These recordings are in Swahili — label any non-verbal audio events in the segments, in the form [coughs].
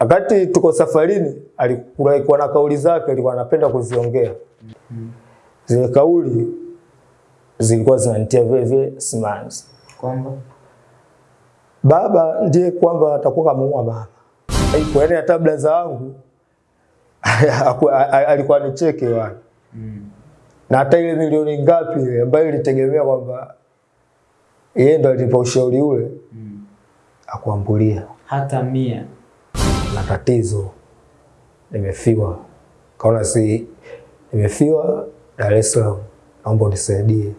Wakati tuko safarini, alikuwa na kauli zake alikuwa anapenda kuziongea. Zile kauli zilikuwa zinanitia vile vile simanzi. Kwamba Baba ndiye kwamba atakuwa kamuua mama. Kwa yani hata blaza wangu [laughs] alikuwa anicheke nicheke wana. Na hata ile milioni ngapi ile ambayo ilitegemea kwamba yeye ndo alinipa ushauri ule akuambulia hata mia tatizo nimefiwa, kaona si nimefiwa Dar es Salaam, naomba unisaidie,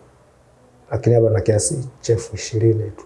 lakini hapa na kiasi cha elfu ishirini tu.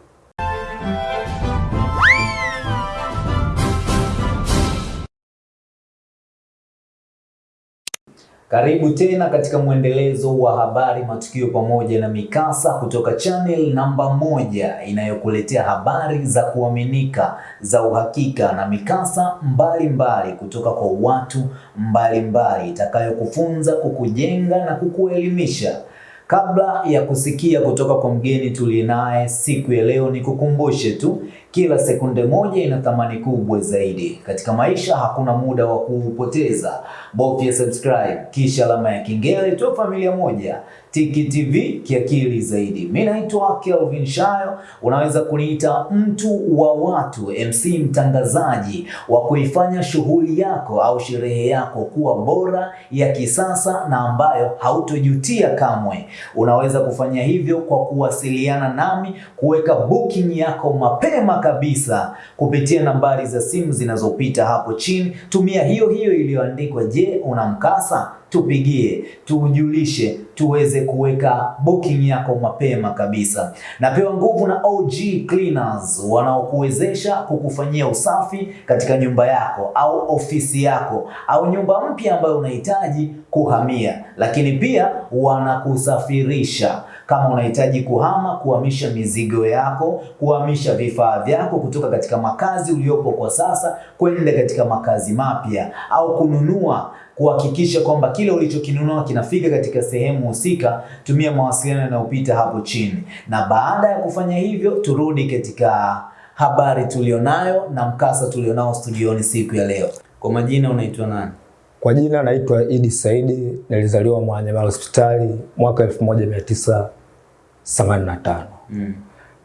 Karibu tena katika mwendelezo wa habari, matukio pamoja na mikasa kutoka channel namba moja inayokuletea habari za kuaminika, za uhakika na mikasa mbalimbali mbali kutoka kwa watu mbalimbali itakayokufunza, kukujenga na kukuelimisha. Kabla ya kusikia kutoka kwa mgeni tuliye naye siku ya leo, nikukumbushe tu, kila sekunde moja ina thamani kubwa zaidi katika maisha. Hakuna muda wa kuupoteza, bofya subscribe kisha alama ya kengele, tu familia moja Tiki TV kiakili zaidi. Mimi naitwa Kelvin Shayo, unaweza kuniita mtu wa watu, MC mtangazaji wa kuifanya shughuli yako au sherehe yako kuwa bora ya kisasa na ambayo hautojutia kamwe. Unaweza kufanya hivyo kwa kuwasiliana nami, kuweka booking yako mapema kabisa kupitia nambari za simu zinazopita hapo chini. Tumia hiyo hiyo iliyoandikwa, je, una mkasa? Tupigie, tujulishe, tuweze kuweka booking yako mapema kabisa. Napewa nguvu na OG Cleaners wanaokuwezesha kukufanyia usafi katika nyumba yako au ofisi yako au nyumba mpya ambayo unahitaji kuhamia, lakini pia wanakusafirisha kama unahitaji kuhama, kuhamisha mizigo yako, kuhamisha vifaa vyako kutoka katika makazi uliopo kwa sasa kwenda katika makazi mapya au kununua kuhakikisha kwamba kile ulichokinunua kinafika katika sehemu husika, tumia mawasiliano yanayopita hapo chini. Na baada ya kufanya hivyo, turudi katika habari tulionayo na mkasa tulionao studioni siku ya leo. Kwa majina unaitwa nani? Kwa jina naitwa Idi Saidi, nilizaliwa Mwananyamala hospitali mwaka 1985. Mm.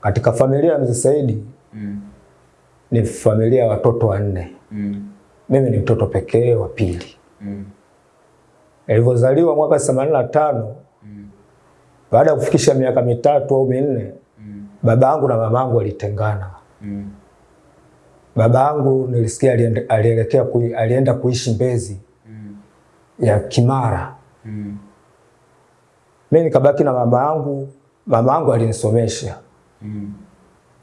Katika familia ya mzee Saidi Mm. ni familia ya watoto wanne. Mm. Mimi ni mtoto pekee wa pili. Mm. alivyozaliwa mwaka 85 Mm. baada ya kufikisha miaka mitatu au minne, Mm. baba yangu na mama yangu walitengana. Mm. Baba yangu nilisikia alielekea kui, alienda kuishi Mbezi Mm. ya Kimara. Mm. Mimi nikabaki na mama yangu. Mama yangu alinisomesha, Mm.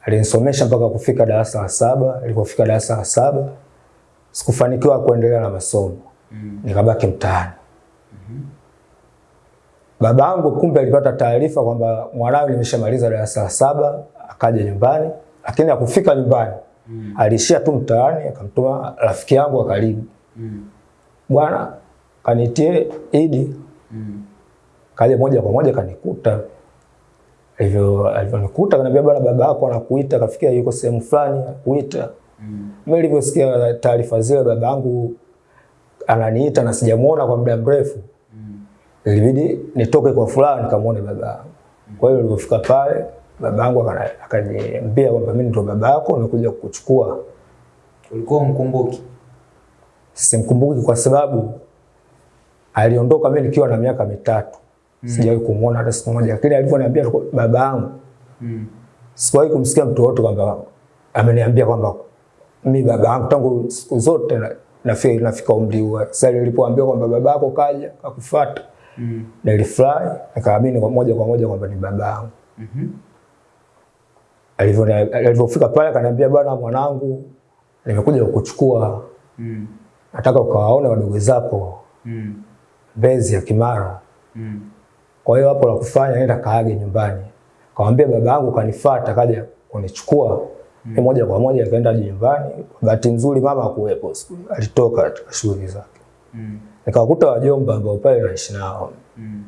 alinisomesha mpaka kufika darasa la saba. Alipofika darasa la saba sikufanikiwa kuendelea na masomo, Mm. nikabaki mtaani. Baba yangu kumbe alipata taarifa kwamba mwanawe nimeshamaliza darasa la saba, akaja nyumbani, lakini akufika nyumbani Mm. aliishia tu mtaani, akamtuma rafiki yangu wa karibu, Mm. bwana kanitie Idi. Mm. Kaja moja kwa moja kanikuta, hivyo alivyonikuta kaniambia, bwana baba yako anakuita, kafikia yuko sehemu fulani anakuita. Mm. Mimi nilivyosikia taarifa zile, baba yangu ananiita na sijamuona kwa muda mrefu, Mm. ilibidi nitoke kwa furaha nikamwone baba yangu. Kwa hiyo nilipofika pale, baba yangu akaniambia kwamba mimi ndo baba yako, nimekuja kukuchukua. Ulikuwa mkumbuki? Simkumbuki kwa sababu aliondoka mimi nikiwa na miaka mitatu. Mm. Sijawahi kumuona hata siku moja, lakini alivyoniambia baba yangu, Mm. sikuwahi kumsikia mtu wote kwamba ameniambia kwamba mi baba yangu tangu siku zote na- nafika, nafika umri huo. Sasa nilipoambiwa kwamba babako kaja akakufuata, Mm. nilifurahi nikaamini kwa moja kwa moja kwamba ni babangu. mm Mhm. Alivyo- Alivyofika pale akaniambia, bwana mwanangu, nimekuja kukuchukua, Mm. nataka ukawaone wadogo zako Mm. Mbezi ya Kimara. Mm. Kwa hiyo hapo la kufanya nenda kaage nyumbani. Kaambia baba yangu kanifuata kaja kunichukua. Mm. moja kwa moja akaenda nyumbani. Bahati nzuri mama hakuwepo. Alitoka katika shughuli zake. Mm. Nikawakuta wajomba ambao pale naishi nao. Mm.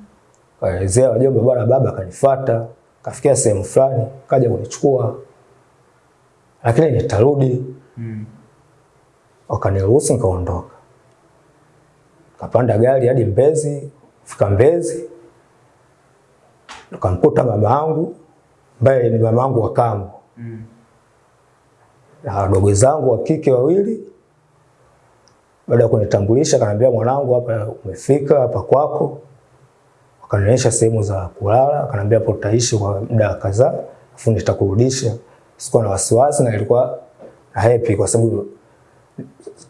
Kaelezea wajomba, bwana baba akanifuata, kafikia sehemu fulani, kaja kunichukua. Lakini nitarudi. Mm. wakaniruhusu nikaondoka. Kapanda gari hadi Mbezi, fika Mbezi nikamkuta mama yangu ambaye ni mama yangu wa kambo Mm. Na wadogo zangu wa kike wawili. Baada ya kunitambulisha, akaniambia mwanangu, hapa umefika hapa kwako. Akanionyesha sehemu za kulala, akaniambia hapo utaishi kwa muda kadhaa, afu nitakurudisha. Sikuwa na wasiwasi na ilikuwa na happy kwa sababu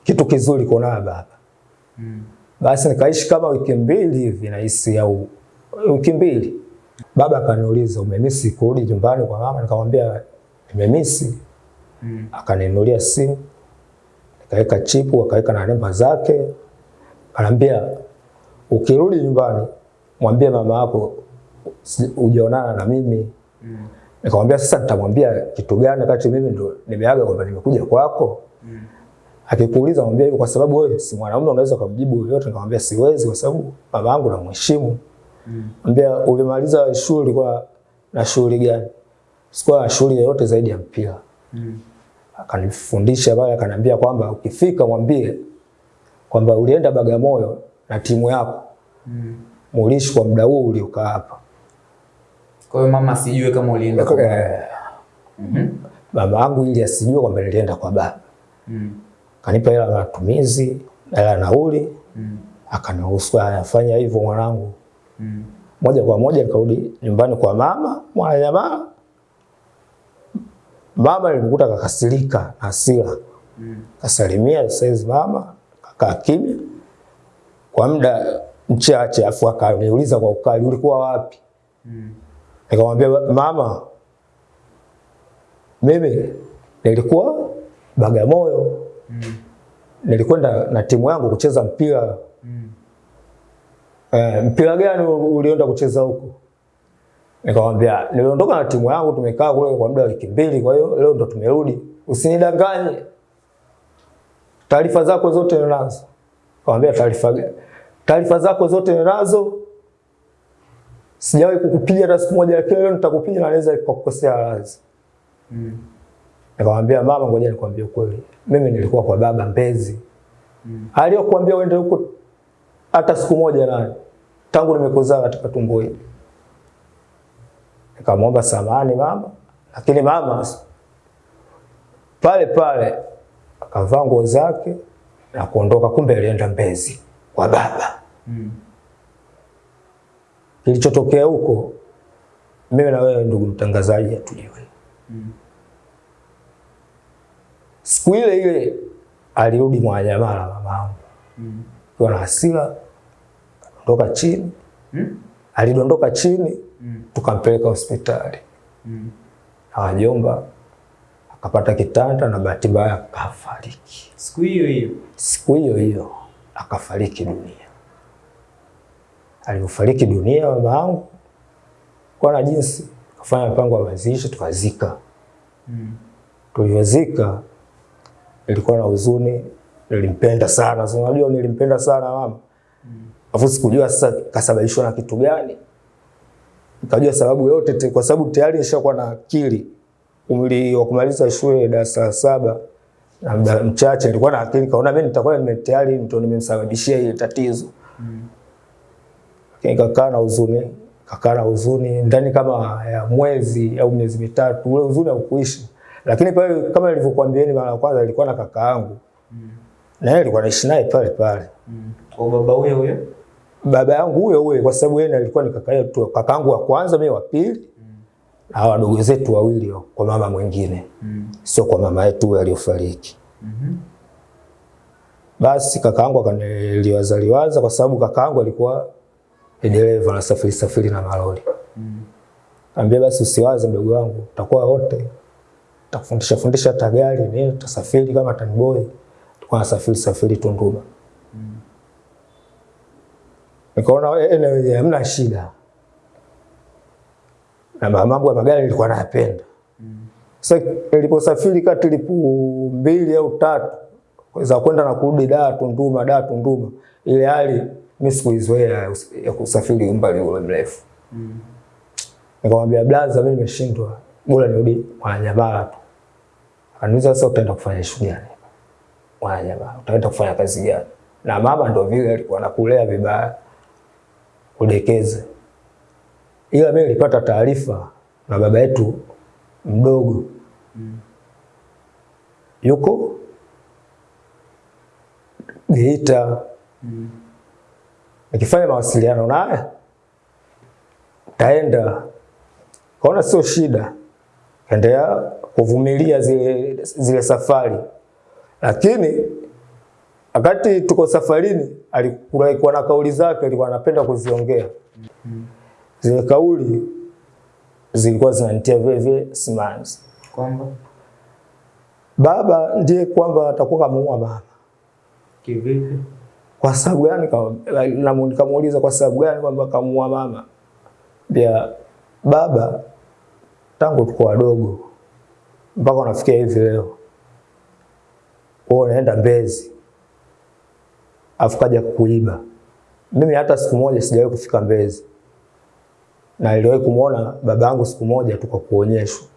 kitu kizuri kuona baba. Mm. Basi nikaishi kama wiki mbili hivi nahisi au wiki mbili. Baba akaniuliza umemisi kurudi nyumbani kwa mama? Nikamwambia nimemisi. Mm. Akaninunulia simu, nikaweka chipu, akaweka na namba zake. anambia ukirudi nyumbani mwambie mama yako ujionana na mimi. Mm. Nikamwambia sasa nitamwambia kitu gani kati mimi ndo nimeaga kwamba nimekuja kwako? Mm. Akikuuliza mwambie hivyo kwa sababu wewe si mwanaume unaweza kumjibu yote. Nikamwambia siwezi kwa sababu baba yangu namheshimu. Mm. Mwambia ulimaliza shule kwa na shughuli gani? Sikuwa na shughuli yoyote zaidi ya mpira. Mm. Akanifundisha pale akaniambia kwamba ukifika mwambie kwamba ulienda Bagamoyo na timu yako Mm. mulishi kwa muda huu uliokaa hapa. Kwa hiyo mama sijue kama ulienda kwa Eh, Mhm. Baba yangu ili asijue kwamba nilienda kwa baba. Mm. Kanipa hela ya matumizi, hela na nauli, Mm. akaniruhusu afanye hivyo mwanangu. Mm. moja kwa moja nikarudi nyumbani kwa mama Mwananyamala. Mama nilimkuta kakasirika hasira, Mm. kasalimia saizi mama, kakaa kimya kwa muda mchache, afu akaniuliza kwa ukali, ulikuwa wapi? Mm. Nikamwambia mama, mimi nilikuwa Bagamoyo, Mm. nilikwenda na timu yangu kucheza mpira. Mm. Eh, mpira gani ulienda kucheza huko? Nikamwambia niliondoka na timu yangu, tumekaa kule kwa muda wa wiki mbili, kwa hiyo leo ndo tumerudi. Usinidanganye, taarifa zako zote ninazo. Nikamwambia taarifa gani? Taarifa zako zote ninazo, sijawahi kukupiga hata siku moja, lakini leo nitakupiga na naweza kukukosea radhi. Mm. Nikamwambia mama, ngoja nikwambie ukweli, mimi nilikuwa kwa baba Mbezi. Mm. Aliyokuambia uende huko hata siku moja nani tangu nimekuzaa katika tumbo hili. Nikamwomba samani mama, lakini mama pale pale akavaa nguo zake na kuondoka, kumbe alienda Mbezi kwa baba. Mm. Kilichotokea huko, mimi na wewe ndugu mtangazaji hatujui. Mm. Siku ile ile alirudi Mwananyamala mamangu Mm. akiwa na hasira, akadondoka chini, Mm. alidondoka chini, Mm. tukampeleka hospitali Mm. akajomba akapata kitanda na bahati mbaya akafariki. Siku hiyo hiyo. Siku hiyo hiyo akafariki dunia. Alivyofariki dunia baba yangu, kwa na jinsi kafanya mpango wa mazishi, tukazika. Mm. Tulivyozika ilikuwa na huzuni, nilimpenda sana. Unajua nilimpenda sana mama. afu sikujua sasa kasababishwa na kitu gani. Nikajua sababu yote te, kwa sababu tayari nishakuwa na akili. Umri wa kumaliza shule darasa la saba na muda mchache nilikuwa na akili, kaona mimi nitakuwa nime tayari mtu nimemsababishia ile tatizo. Mm. Lakini kakaa na huzuni, kakaa na huzuni ndani kama ya mwezi au miezi mitatu, ule huzuni haukuishi. Lakini pale kama nilivyokuambieni mara ya kwanza, nilikuwa na kaka yangu Mm. na yeye alikuwa anaishi naye pale pale. Mm. Kwa baba huyo huyo. Baba yangu huyo huyo, kwa sababu yeye alikuwa ni kaka yetu, kaka yangu wa kwanza, mimi wa pili na mm. wadogo zetu wawili kwa mama mwingine, Mm. sio kwa mama yetu huyo aliyofariki. -hmm. Basi kaka yangu akaniliwaza kwa sababu kaka yangu alikuwa dereva na safiri safiri na malori. Mm. Ambia basi usiwaze mdogo wangu, tutakuwa wote. Takufundisha fundisha hata gari nini, tutasafiri kama tanboy. Tulikuwa nasafiri safiri Tunduma. Nikaona eh, anyway, hamna shida. Na mambo ya magari nilikuwa nayapenda. Sasa niliposafiri kati lipu mbili au tatu za kwenda na kurudi Dar Tunduma, Dar Tunduma, ile hali mimi sikuizoea ya kusafiri umbali ule mrefu. Mm. Nikamwambia blaza, mimi nimeshindwa, bora nirudi Mwananyamala tu. Akaniuliza sasa utaenda kufanya shughuli gani? Mwananyamala, utaenda kufanya kazi gani? Na mama ndio vile alikuwa anakulea vibaya, kudekeza. Ila mimi nilipata taarifa na baba yetu mdogo. Mm. yuko Geita. Nikifanya mawasiliano naye taenda. Kaona sio shida, kaendelea kuvumilia zile, zile safari, lakini wakati tuko safarini alikuwa na kauli zake alikuwa anapenda kuziongea. Zile kauli zilikuwa zinanitia vile simanzi. Kwamba Baba ndiye kwamba atakuwa kamuua mama. kivipi? Kwa sababu gani? Nikamuuliza kwa sababu gani kwamba kamuua mama. Bia baba tangu tuko wadogo mpaka unafikia hivi leo, wewe unaenda Mbezi afu kaja kuiba. Mimi hata siku moja sijawahi kufika Mbezi, na niliwahi kumwona baba yangu siku moja tu kwa kuonyeshwa.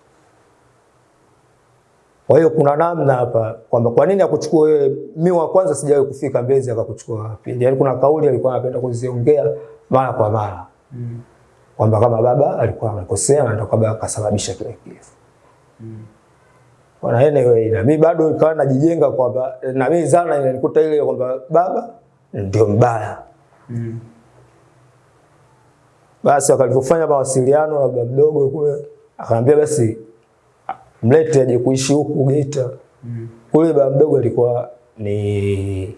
Kwa hiyo kuna namna hapa kwamba kwa nini akuchukua wewe. Mimi wa kwanza sijawahi kufika Mbezi akakuchukua wapi? Yaani kuna kauli alikuwa anapenda kuziongea mara kwa mara Mm. kwamba kama baba alikuwa amekosea na ndio baba akasababisha kile kifo. Bwana anyway, na mimi bado nikawa najijenga kwamba na mimi zana inanikuta ile kwamba baba ndio mbaya. Mm. Basi wakalifanya mawasiliano na baba mdogo kule, akamwambia basi mlete aje kuishi huku Geita. Mm. Kule baba mdogo alikuwa ni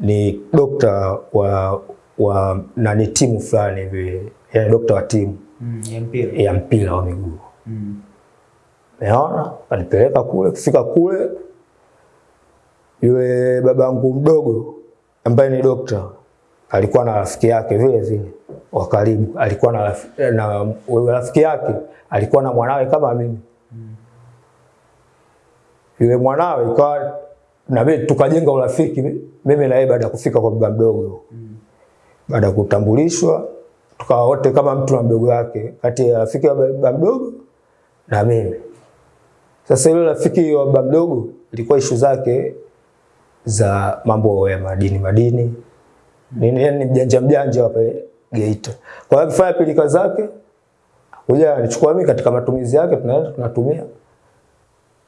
ni dokta wa wa nani timu fulani hivi, yani dokta wa timu Mm. Ya mpira. ya mpira wa miguu. Mm. Umeona? Kanipeleka kule, kufika kule yule babangu mdogo ambaye ni dokta alikuwa na rafiki yake vile vile wa karibu, alikuwa na, na rafiki yake alikuwa na mwanawe kama mimi. Yule mwanawe ikawa na mimi tukajenga urafiki mimi na yeye baada ya kufika kwa baba mdogo. Baada ya kutambulishwa tukawa wote kama mtu na mdogo wake, kati ya rafiki wa baba mdogo na mimi. Sasa yule rafiki wa baba mdogo ilikuwa ishu zake za mambo ya madini madini. Nini, yani mjanja mjanja wa pale Geita. Kwa hiyo akifanya pilika zake kuja alichukua mimi katika matumizi yake, tunaenda tunatumia.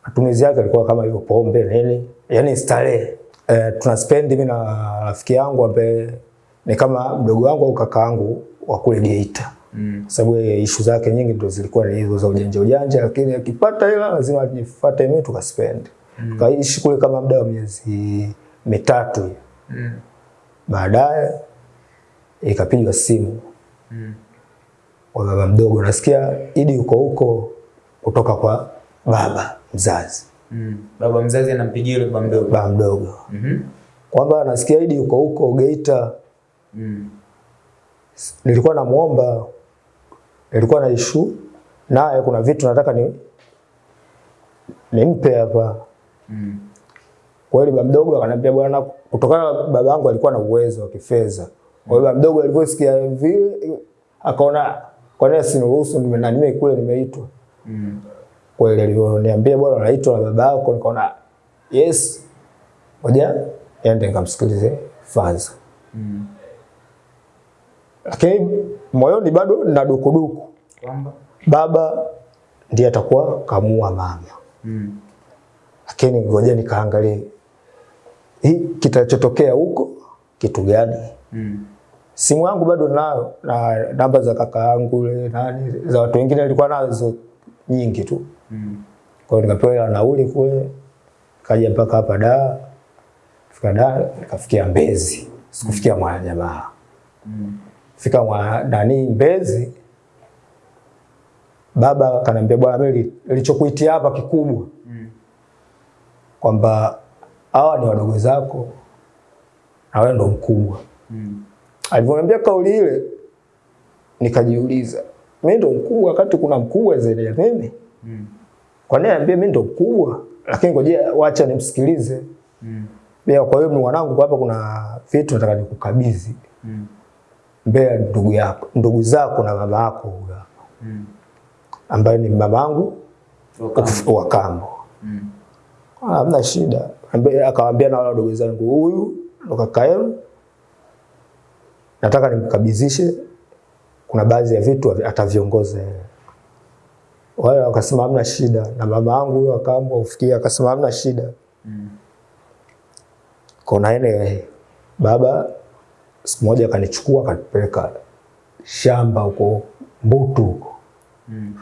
Matumizi yake alikuwa kama hivyo pombe nini, Yaani starehe. Eh, tuna spend mimi na rafiki yangu ambaye ni kama mdogo wangu au kaka yangu wa kule Geita Mm. sababu yeye issue zake nyingi ndo zilikuwa ni hizo za ujanja ujanja, lakini akipata hela lazima ajifuate mimi tukaspend. Mm. Tukaishi kule kama muda wa miezi mitatu. Mm. Baadaye ikapigwa simu Mm. kwa baba mdogo, nasikia Idi yuko huko kutoka kwa baba mzazi, Mm. Baba mzazi anampigia yule baba mdogo. baba mdogo Mhm. kwamba nasikia Idi yuko huko Geita. Mm. Nilikuwa namuomba, nilikuwa na issue naye, kuna vitu nataka ni nimpe hapa Mm. Kwa hiyo baba mdogo akanambia bwana, kutokana na baba yangu alikuwa na uwezo wa kifedha. Kwa hiyo baba mdogo alivyosikia vile akaona kwa nini asiniruhusu nime na nime kule nimeitwa. Mm. Kwa hiyo alioniambia bwana unaitwa na baba yako nikaona yes. Ngoja ende nikamsikilize kwanza. Mm. Lakini moyoni bado na dukuduku. Kwamba Baba ndiye atakuwa kamua mama. mm. Lakini ngoja nikaangalie hii kitachotokea huko kitu gani? Mm. simu yangu bado nayo na namba za kaka yangu nani za watu wengine nilikuwa nazo nyingi tu. Mm. Kwa hiyo nikapewa nauli kule, kaja mpaka hapa da Fika da nikafikia Mbezi, sikufikia Mwananyamala. Mm. Fika mwa nani Mbezi, baba kanambia bwana, mimi nilichokuitia hapa kikubwa Mm. kwamba hawa ni wadogo zako na wewe ndo mkubwa. Mm. Alivyoniambia kauli ile, nikajiuliza mimi ndo mkubwa wakati kuna mkubwa zaidi ya mimi? Mm. Kwa nini niambie mimi ndo mkubwa? Lakini ngoja wacha nimsikilize. Mm. Pia kwa hiyo mwanangu, hapa kuna vitu nataka nikukabidhi Mm. Mbele ndugu yako, ndugu zako na baba yako Mm. ambaye ni mamangu [laughs] wa kambo. Mm. Hamna shida. Akawaambia na wale wadogo zangu, huyu ndo kaka yenu, nataka nimkabidhishe, kuna baadhi ya vitu avi- ataviongoza. Wale wakasema hamna shida, na mama yangu huyo akaamua ufikia akasema hamna shida. Kona ene baba siku moja akanichukua akanipeleka shamba huko Mbutu huko mm.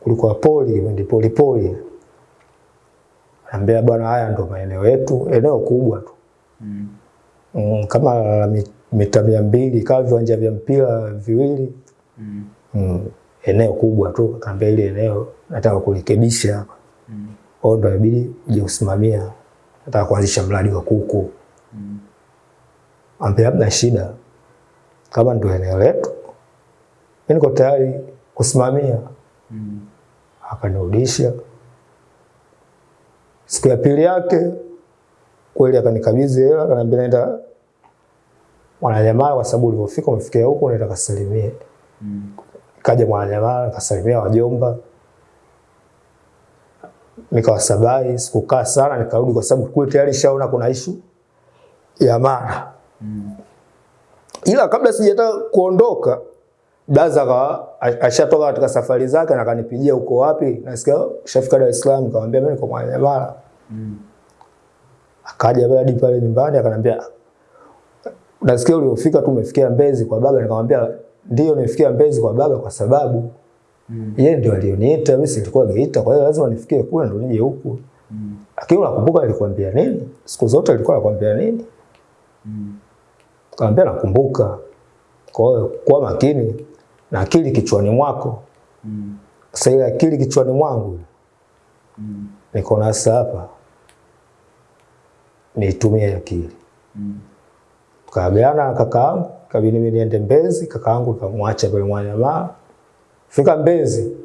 kulikuwa poli ndi poli poli, anambia bwana, haya ndo maeneo yetu, eneo kubwa tu mm, Mm, kama mita mia mbili kama viwanja vya mpira viwili mm, Mm, eneo kubwa tu. Akaambia ile eneo nataka kurekebisha hapa, mm. ndo inabidi uje usimamia, nataka kuanzisha mradi wa kuku. Ambia hamna shida, kama ndio eneo letu, mimi niko tayari kusimamia. Mm. Akanirudisha siku ya pili yake kweli, akanikabidhi hela, akaniambia naenda Mwananyamala, kwa sababu ulivyofika umefikia huko, naenda kasalimie. Mm. Kaja Mwananyamala, kasalimia wajomba, nikawasabai. Sikukaa sana, nikarudi kwa sababu kule tayari shaona kuna ishu ya Mara. Ila kabla sijataka kuondoka, Blaza ashatoka katika safari zake na akanipigia uko wapi, nasikia shafika Dar es Salaam. Nikamwambia mimi niko Mwananyamala. Akaja pale hadi pale nyumbani akaniambia, nasikia uliofika tu umefikia Mbezi kwa baba. Nikamwambia ndio, nimefikia Mbezi kwa baba kwa sababu mm. yeye ndio alioniita, mimi silikuwa Geita, kwa hiyo lazima nifikie kule ndio nije huku. Lakini unakumbuka nilikwambia nini? Siku zote nilikuwa nakwambia nini? Kaambia nakumbuka. Kwa hiyo kuwa makini na akili kichwani mwako. Sasa ile akili kichwani mwangu mm. niko nasa hapa, niitumie akili. Mm. Tukaagana na kakaangu, kabidi mimi niende Mbezi, kakaangu kamwacha pale Mwananyamala. Fika Mbezi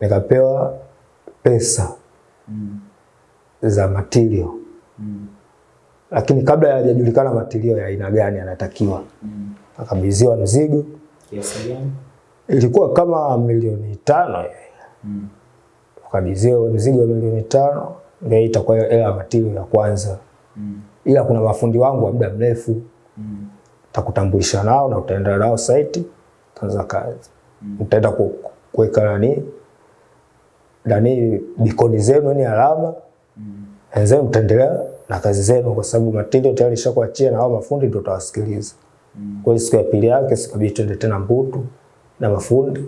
nikapewa pesa mm. za material lakini kabla hayajajulikana matilio ya aina gani anatakiwa, Mm. akabidhiwa mzigo, Kiasi gani? ilikuwa kama milioni tano mm. Akabidhiwa mzigo wa milioni tano, ndio itakuwa hela ya matilio ya kwanza, mm. ila kuna mafundi wangu wa muda mrefu mm. takutambulisha nao na utaenda nao site, utaanza kazi, mm. utaenda kuweka nani nani bikoni zenu ni alama mm. wenzenu mtaendelea na kazi zenu, kwa sababu material tayari ishakuachia na hao mafundi ndio utawasikiliza. Kwa hiyo siku ya pili yake sikabidi twende tena Mbutu na mafundi,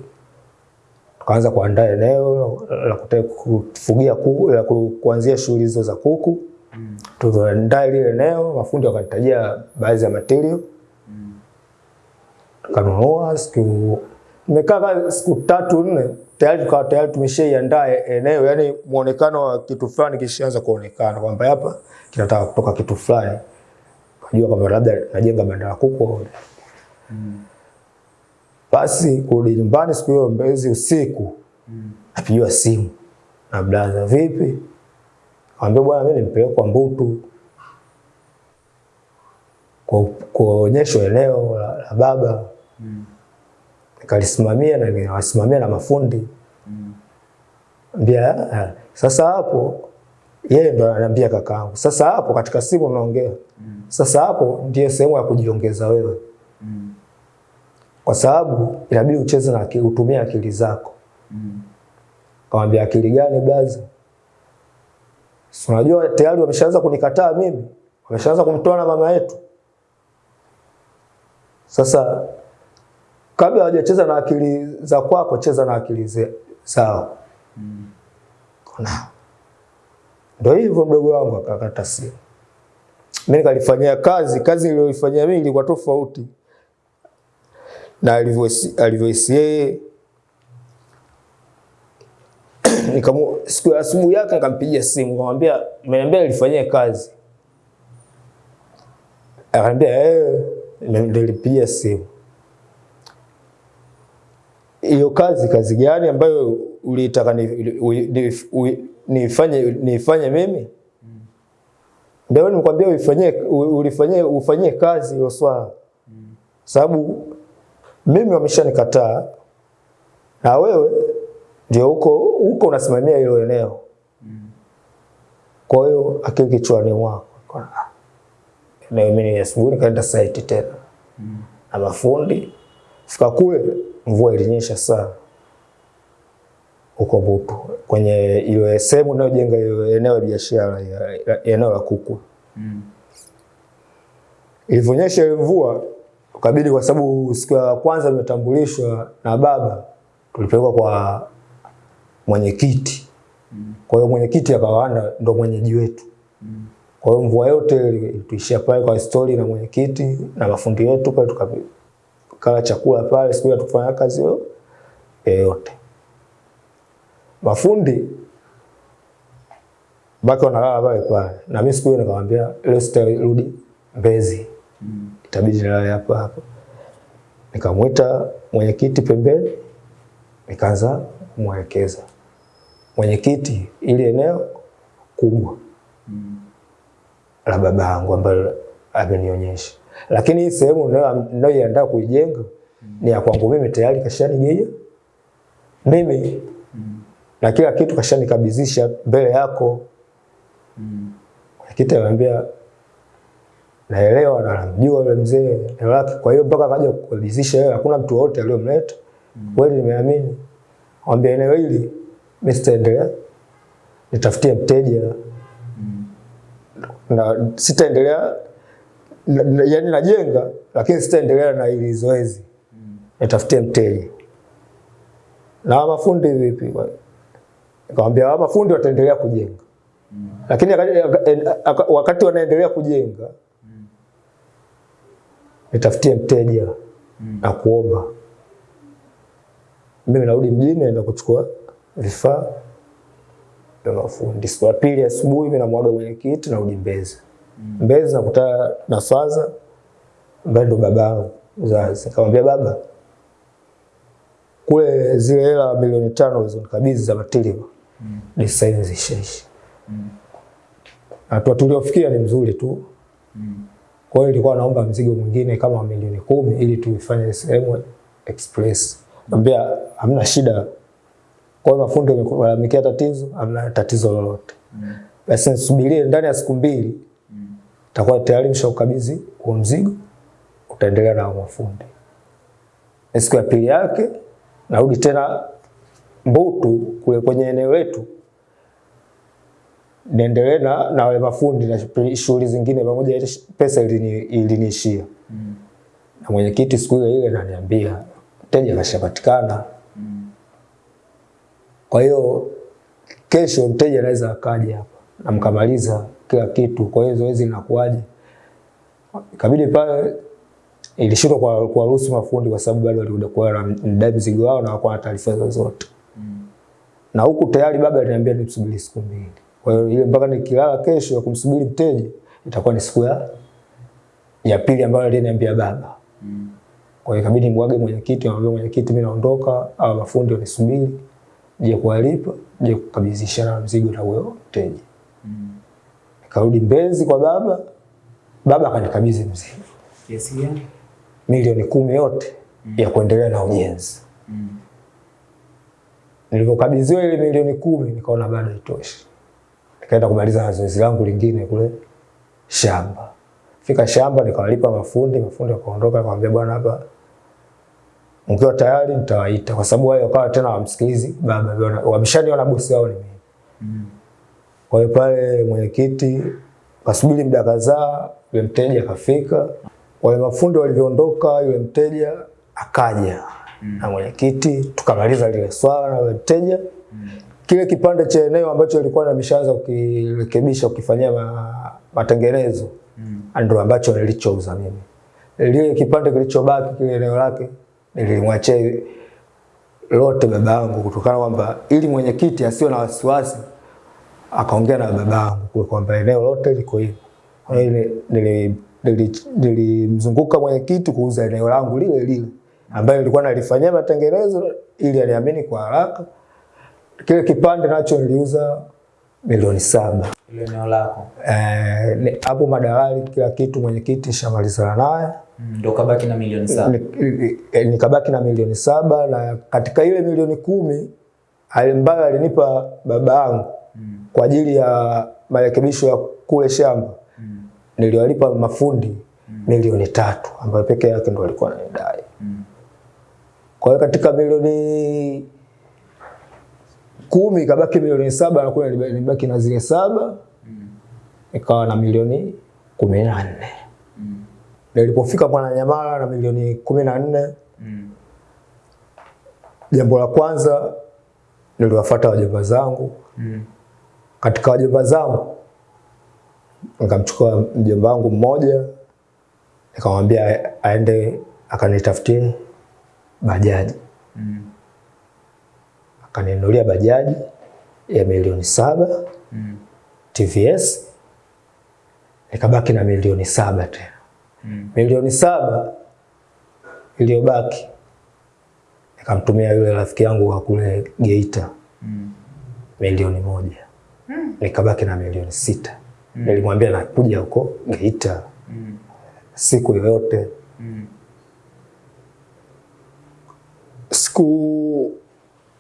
tukaanza kuandaa eneo la kufugia kuku, la kuanzia shughuli hizo za kuku. Mm. Tukaandaa ile eneo, mafundi wakanitajia baadhi ya material, Mm. tukanunua. Siku nimekaa siku tatu nne, tayari tukawa tayari tumeshaiandaa eneo, yani muonekano wa kitu fulani kishaanza kuonekana kwamba hapa kinataka kutoka kitu fulani, kujua kwamba labda najenga banda la kuku. Basi kurudi nyumbani siku hiyo Mbezi usiku, napigiwa simu. Na blaza, vipi? Kaambia bwana, mimi nimpelekwa Mbutu kwa kuonyeshwa eneo la, la baba. Nikalisimamia na nikawasimamia na mafundi mbia ha. sasa hapo yeye ndo ananiambia kakaangu, sasa hapo katika simu unaongea sasa hapo ndiyo sehemu ya kujiongeza wewe, kwa sababu inabidi ucheze na utumie akili zako. Kamwambia akili gani blaza? Si unajua tayari wameshaanza kunikataa mimi, wameshaanza kumtoa na mama yetu. Sasa kabla hawajacheza na akili za kwako, cheza na akili ze- zao. Ona. Ndio hivyo mdogo wangu akakata simu. Mimi nikalifanyia kazi, kazi niliyoifanyia mimi ilikuwa tofauti na alivyoisi yeye. [clears throat] Nikamu siku ya asubuhi yake nikampigia simu, nikamwambia nimeniambia alifanyia kazi. Akaniambia eh, nilipigia simu. Hiyo kazi kazi gani ambayo ulitaka nifanye nifanye mimi? Ndio nimekwambia uifanyie ulifanyie ufanyie kazi hilo swala. Mm. Sababu mimi wameshanikataa na wewe ndio huko huko unasimamia hilo eneo. Kwa hiyo akili kichwani mwako ah, na mimi asubuhi nikaenda site tena na mafundi. Fika kule mvua ilinyesha sana huko Butu kwenye ile sehemu inayojenga ile eneo la biashara eneo la kuku. Mm. Ilivyonyesha ile mvua ukabidi, kwa sababu siku ya kwanza imetambulishwa na baba, tulipelekwa kwa mwenyekiti. Mm. Kwa hiyo mwenyekiti akawaanda ndo mwenyeji wetu. Mm. Kwa hiyo mvua yote tuishia pale kwa stori na mwenyekiti na mafundi wetu pale, tukakala chakula pale, siku ya tukufanya kazi yote. Mafundi baki wanalala pale pale, na mimi siku hiyo nikamwambia leo sitarudi Mbezi, itabidi nilale hapa hapa. Nikamwita mwenyekiti pembeni, nikaanza kumwelekeza. Mwenyekiti, ili eneo kubwa la baba yangu ambalo amenionyesha, lakini hii sehemu ninayo- ninayoiandaa kuijenga ni ya kwangu mimi, tayari kashanigaia mimi na kila kitu kashanikabidhisha mbele yako. Mwenyekiti ananiambia naelewa na namjua yule mzee eneo lake, kwa hiyo mpaka akaja kukabidhisha yeye, hakuna mtu wote aliyomleta. Kweli nimeamini, mwambia eneo hili mimi sitaendelea, nitafutie mteja na sitaendelea na, yani najenga lakini sitaendelea na hili zoezi, nitafutie mteja. Na mafundi vipi? Nikamwambia mafundi wataendelea kujenga, Mm. lakini aka- aka- aka- wakati wanaendelea kujenga mm. nitafutie mteja na kuomba mimi narudi mjini naenda kuchukua vifaa vya mafundi. Siku ya pili asubuhi mimi namwaga mwenyekiti narudi Mbezi. Mbezi nakutana na Swaza ambaye ndo baba yangu mzazi. Nikamwambia baba, kule zile hela milioni tano ulizonikabidhi za material design mm. Hatua tuliofikia ni mzuri tu. mm. Kwa hiyo nilikuwa naomba mzigo mwingine kama wa milioni kumi ili tuifanye sehemu express. Ambia hamna shida. Kwa hiyo mafundi wamelalamikia tatizo, hamna tatizo lolote. Basi nisubirie ndani ya siku mbili mm. takuwa tayari mshaukabidhi huo mzigo, utaendelea na mafundi. Siku ya pili yake narudi tena Mbutu kule kwenye eneo letu niendelee na, na wale mafundi na shughuli- zingine pamoja, ile pesa ilini- iliniishia na mwenyekiti siku ile ile ananiambia mteja kashapatikana. mm. Kwa hiyo kesho mteja anaweza akaja hapa na mkamaliza kila kitu. Kwa hiyo zoezi linakuaje? Ikabidi pale ilishindwa kwa kuwaruhusu mafundi kwa sababu bado walikuja kuwa wanadai mzigo wao na hawakuwa na taarifa zozote. Na huku tayari baba aliniambia nimsubiri siku mbili. Kwa hiyo ile mpaka nikilala kesho ya kumsubiri mteja itakuwa ni siku ya ya pili ambayo aliniambia baba. Kwa hiyo ikabidi mwage mwenyekiti, amwambia mwenyekiti, mimi naondoka, au mafundi wanisubiri, je kuwalipa, je kukabidhishana mzigo na huyo mteja. Nikarudi Mbezi kwa baba, baba akanikabidhi mzigo Kiasi gani? milioni kumi yote ya kuendelea na ujenzi. Nilipokabidhiwa ile milioni kumi nikaona bado haitoshi, nikaenda kumaliza zoezi langu lingine kule shamba. Fika shamba nikawalipa mafundi, mafundi wakaondoka, nikamwambia bwana, hapa mkiwa tayari nitawaita, kwa sababu wao wakawa tena wamsikilizi baba, wameshaniona bosi wao ni mimi. Mm. Kwa hiyo pale mwenyekiti kasubiri muda kadhaa, yule mteja akafika. Wale mafundi walivyoondoka, yule mteja akaja na mwenyekiti, tukamaliza lile swala na wateja mm. Kile kipande cha eneo ambacho ilikuwa nimeshaanza kukirekebisha kukifanyia ma, matengenezo mm. ndio ambacho nilichouza mimi. Lile kipande kilichobaki kile eneo lake nilimwachia lote baba yangu, kutokana kwamba ili mwenyekiti asiwe na wasiwasi akaongea na baba yangu kwamba eneo lote liko hivi. Kwa hiyo nili- nilimzunguka mwenyekiti kuuza eneo langu lile lile ambayo nilikuwa nalifanyia matengenezo ili aliamini kwa haraka. Kile kipande nacho niliuza milioni saba. Ile eneo lako. Eh, hapo madalali kila kitu mwenyekiti shamalizana naye Mm, Ndo kabaki na milioni saba. Ni- ni- ni, nikabaki na milioni saba na katika ile milioni kumi ambayo alinipa baba yangu kwa ajili ya marekebisho ya kule shamba Mm. niliwalipa mafundi mm. milioni tatu ambayo peke yake ndo alikuwa anadai Mm. Kwa hiyo katika milioni kumi ikabaki milioni saba na kule nibaki na zile saba Mm. ikawa na milioni kumi na nne. Mm. Nilipofika Mwananyamala na milioni kumi na nne, Mm. jambo la kwanza niliwafuata wajomba zangu. Mm. Katika wajomba zangu nikamchukua mjomba wangu mmoja, nikamwambia aende akanitafutie bajaji. Mm. Akaninunulia bajaji ya milioni saba Mm. TVS, nikabaki na milioni saba tena. Mm. Milioni saba iliyobaki nikamtumia yule rafiki yangu wa kule Geita Mm. milioni moja mm. nikabaki na milioni sita. mm. Nilimwambia nakuja huko Geita Mm. siku yoyote. Mm. Siku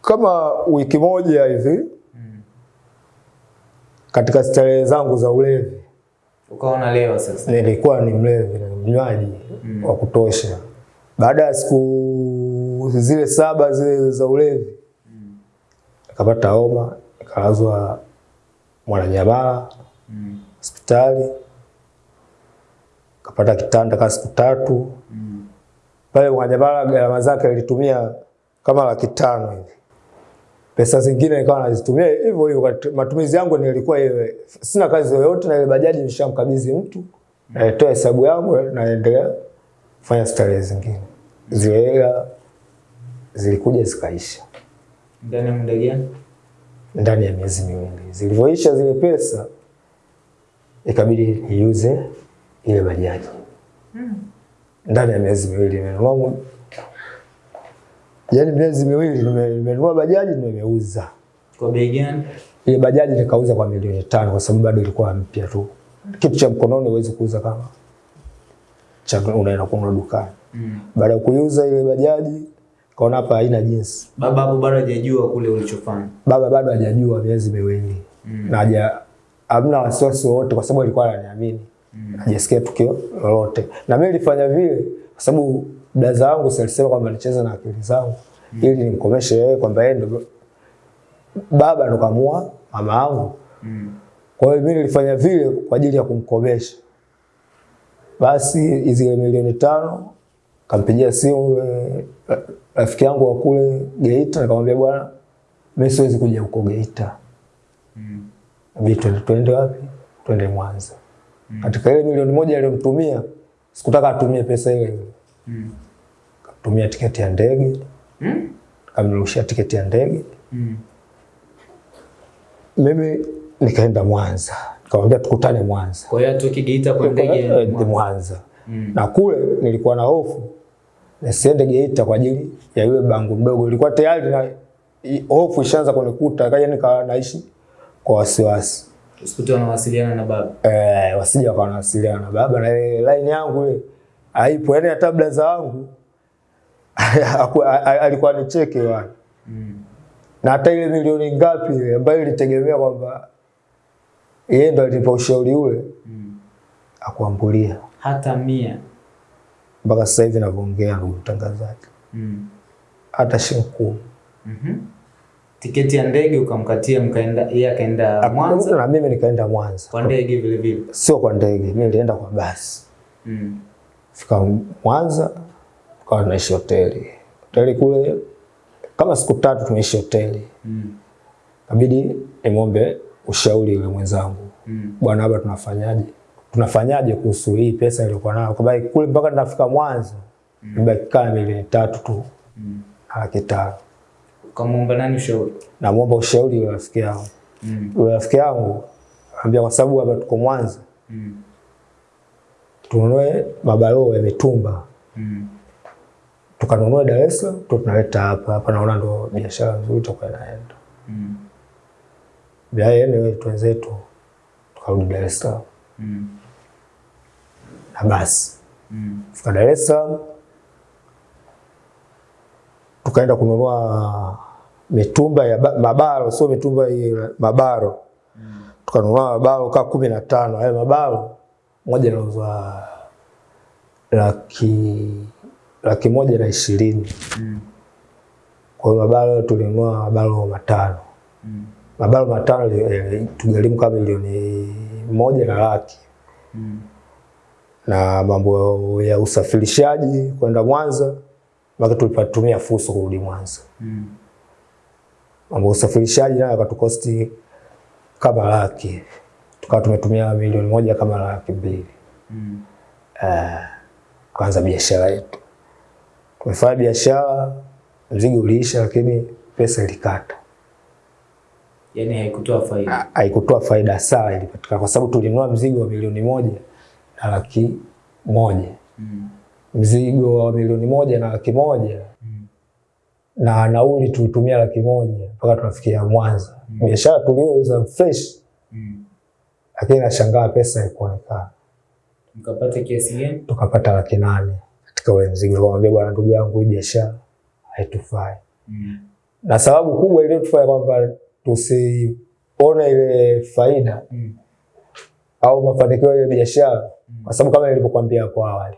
kama wiki moja hivi Mm. katika starehe zangu za ulevi, ukaona leo sasa. nilikuwa ni mlevi na mnywaji Mm. wa kutosha. Baada ya siku zile saba zile za ulevi nikapata homa, nikalazwa Mwananyamala Mm. hospitali, kapata kitanda kaa siku tatu Mm. pale Mwananyamala. Gharama zake nilitumia kama laki tano hivi. Pesa zingine nikawa nazitumia hivyo hivyo. Matumizi yangu nilikuwa ile, sina kazi yoyote na ile bajaji nishamkabidhi mtu, naitoa hesabu yangu naendelea kufanya starehe zingine. Zile hela zilikuja zikaisha Ndani ya muda gani? ndani ya miezi miwili. Zilivyoisha zile pesa, ikabidi niuze ile bajaji. Ndani ya miezi miwili nimenunua, yaani miezi miwili nime- nimenunua bajaji nimeuza Kwa bei gani? ile bajaji. Nikauza kwa milioni tano kwa sababu bado ilikuwa mpya tu. Kitu cha mkononi huwezi kuuza kama cha unaenda kununua dukani. Mm. Baada ya kuiuza ile bajaji, kaona hapa haina jinsi Baba hapo bado hajajua kule ulichofanya. baba bado hajajua miezi miwili Mm. na haja hamna wasiwasi wowote, kwa sababu alikuwa ananiamini Mm. hajasikia tukio lolote, na mimi nilifanya vile kwa sababu blaza wangu si alisema kwamba nicheze na akili zangu ili nimkomeshe yeye kwamba yeye ndo baba ndo kamua mama yangu. Mm. Kwa hiyo mimi nilifanya vile kwa ajili ya kumkomesha. Basi zile milioni tano kampigia simu ra- rafiki yangu wa kule Geita, nikamwambia bwana, mimi siwezi kuja huko Geita, Mm. inabidi tuende wapi? Tuende Mwanza. Katika ile milioni moja aliyomtumia, sikutaka atumie pesa ile ile, Mm. katumia tiketi ya ndege, Mm. kamrushia tiketi ya ndege, Mm. mimi nikaenda Mwanza, nikamwambia tukutane Mwanza. Kwa hiyo tu Geita kwa ndege ya Mwanza. Mm. Na kule nilikuwa na hofu nisiende Geita kwa ajili ya yule bangu mdogo. Ilikuwa tayari na hofu ishaanza kunikuta, kaja nikawa naishi kwa wasiwasi. usikute wanawasiliana na baba. Eh, wasije wakawa wanawasiliana na baba na line yangu ile haipo. yani hata blaza wangu [laughs] alikuwa nicheke wana. Mm. Na hata ile milioni ngapi ile ambayo ilitegemea kwamba yeye ndo alipa ushauri ule Mm. akuambulia Hata mia. mpaka sasa hivi navyoongea, ndugu mtangazaji, Mm. hata shilingi kumi. Mhm. Tiketi ya ndege ukamkatia, mkaenda, yeye akaenda Mwanza na mimi nikaenda Mwanza, kwa ndege vile vile. sio kwa ndege, mimi nilienda kwa basi. Mm. Fika Mwanza, tukawa tunaishi hoteli hoteli kule, kama siku tatu tumeishi hoteli. Mm. Kabidi nimwombe ushauri yule mwenzangu, Mm. bwana, hapa tunafanyaje? Tunafanyaje kuhusu hii pesa iliyokuwa nayo? Kwa sababu kule mpaka ninafika Mwanza mm. nibaki kama milioni tatu tu Mm. na laki tano. Ukamwomba nani ushauri? Namwomba ushauri yule rafiki yangu, Mm. yule rafiki yangu ambia, kwa sababu hapa tuko Mwanza, Mm. Tununue mabaloo ya mitumba Mm. tukanunua Dar es Salaam tu tunaleta hapa hapa, naona ndo biashara nzuri tutakuwa inaenda. Mm. Baadaye wetu wenzetu tukarudi Dar es Salaam Mm. na basi Mm. fika Dar es Salaam tukaenda kununua mitumba ya mabaro, sio mitumba ya mabaro. tukanunua mabaro kaa kumi na tano. Hayo mabalo moja inauzwa laki laki moja na ishirini. Mm. Kwa hiyo mabalo tulinunua mabalo matano. Mm. Mabalo matano eh, tugharimu kama milioni moja na laki Mm. na mambo ya usafirishaji kwenda Mwanza, mpaka tulipatumia fuso kurudi Mwanza. Mm. Mambo ya usafirishaji nayo akatukosti kama laki, tukawa tumetumia milioni moja kama laki mbili. Mm. uh, kuanza biashara yetu. Tumefanya biashara, mzigo uliisha, lakini pesa ilikata, Yani haikutoa faida. Ha- haikutoa faida sawa ilipatikana, kwa sababu tulinunua mzigo wa milioni moja na laki moja Mm. mzigo wa milioni moja na laki moja Mm. na nauli tulitumia laki moja mpaka tunafikia Mwanza. Biashara tuliuza fresh, Mm. Lakini nashangaa pesa haikuonekana. Mkapata kiasi gani? Tukapata laki nane katika ule mzigo. Nikamwambia bwana, ndugu yangu, hii biashara haitufai, Mm. na sababu kubwa iliyotufanya kwamba tusione ile faida Mm. au mafanikio ya biashara, kwa sababu kama nilivyokuambia hapo awali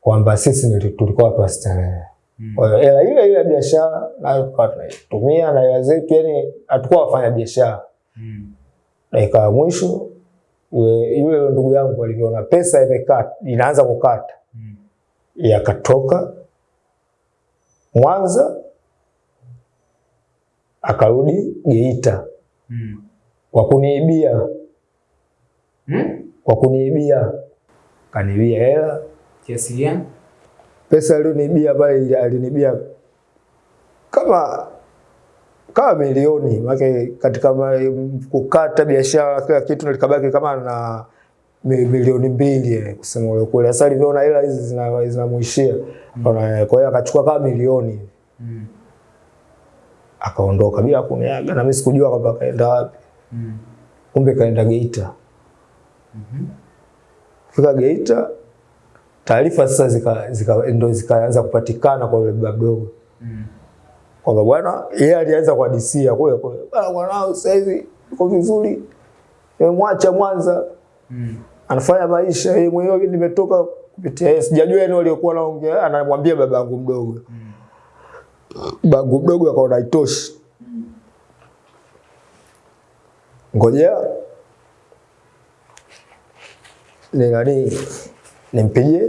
kwamba sisi tulikuwa watu wa starehe. Mm. Kwa hiyo hela ile ile ya biashara nayo tukawa tunaitumia na hela zetu, yani hatukuwa wafanya biashara. Mm. Dakika ya mwisho yule ndugu yangu aliona pesa imekata inaanza kukata, Mm. yakatoka Mwanza akarudi Geita Mm. kwa kuniibia, Mm. kwa kuniibia, kaniibia hela Kiasi gani? pesa aliyoniibia pale, alinibia kama kama milioni maana katika ma- kukata biashara kila kitu nilikabaki kama na milioni mbili eh, kusema ule kweli. Sasa alivyoona hela hizi zina- zinamuishia mm. kwa hiyo akachukua kama milioni Mm. akaondoka bila kuniaga, na mimi sikujua kwamba kaenda wapi, Mm. kumbe kaenda Geita. Mm -hmm. Fika Geita, taarifa sasa zika, zika, ndo zikaanza kupatikana kwa yule baba mdogo. Kwamba bwana yeye alianza kwa DC kule kule, bwana mwanao sasa hivi uko vizuri, nimemwacha Mwanza Mm. anafanya maisha yeye mwenyewe, nimetoka kupitia yeye, sijajua yeye aliyokuwa anaongea, anamwambia baba yangu mdogo. mm. babangu mdogo akaona Mm. ngojea ni nani nimpigie,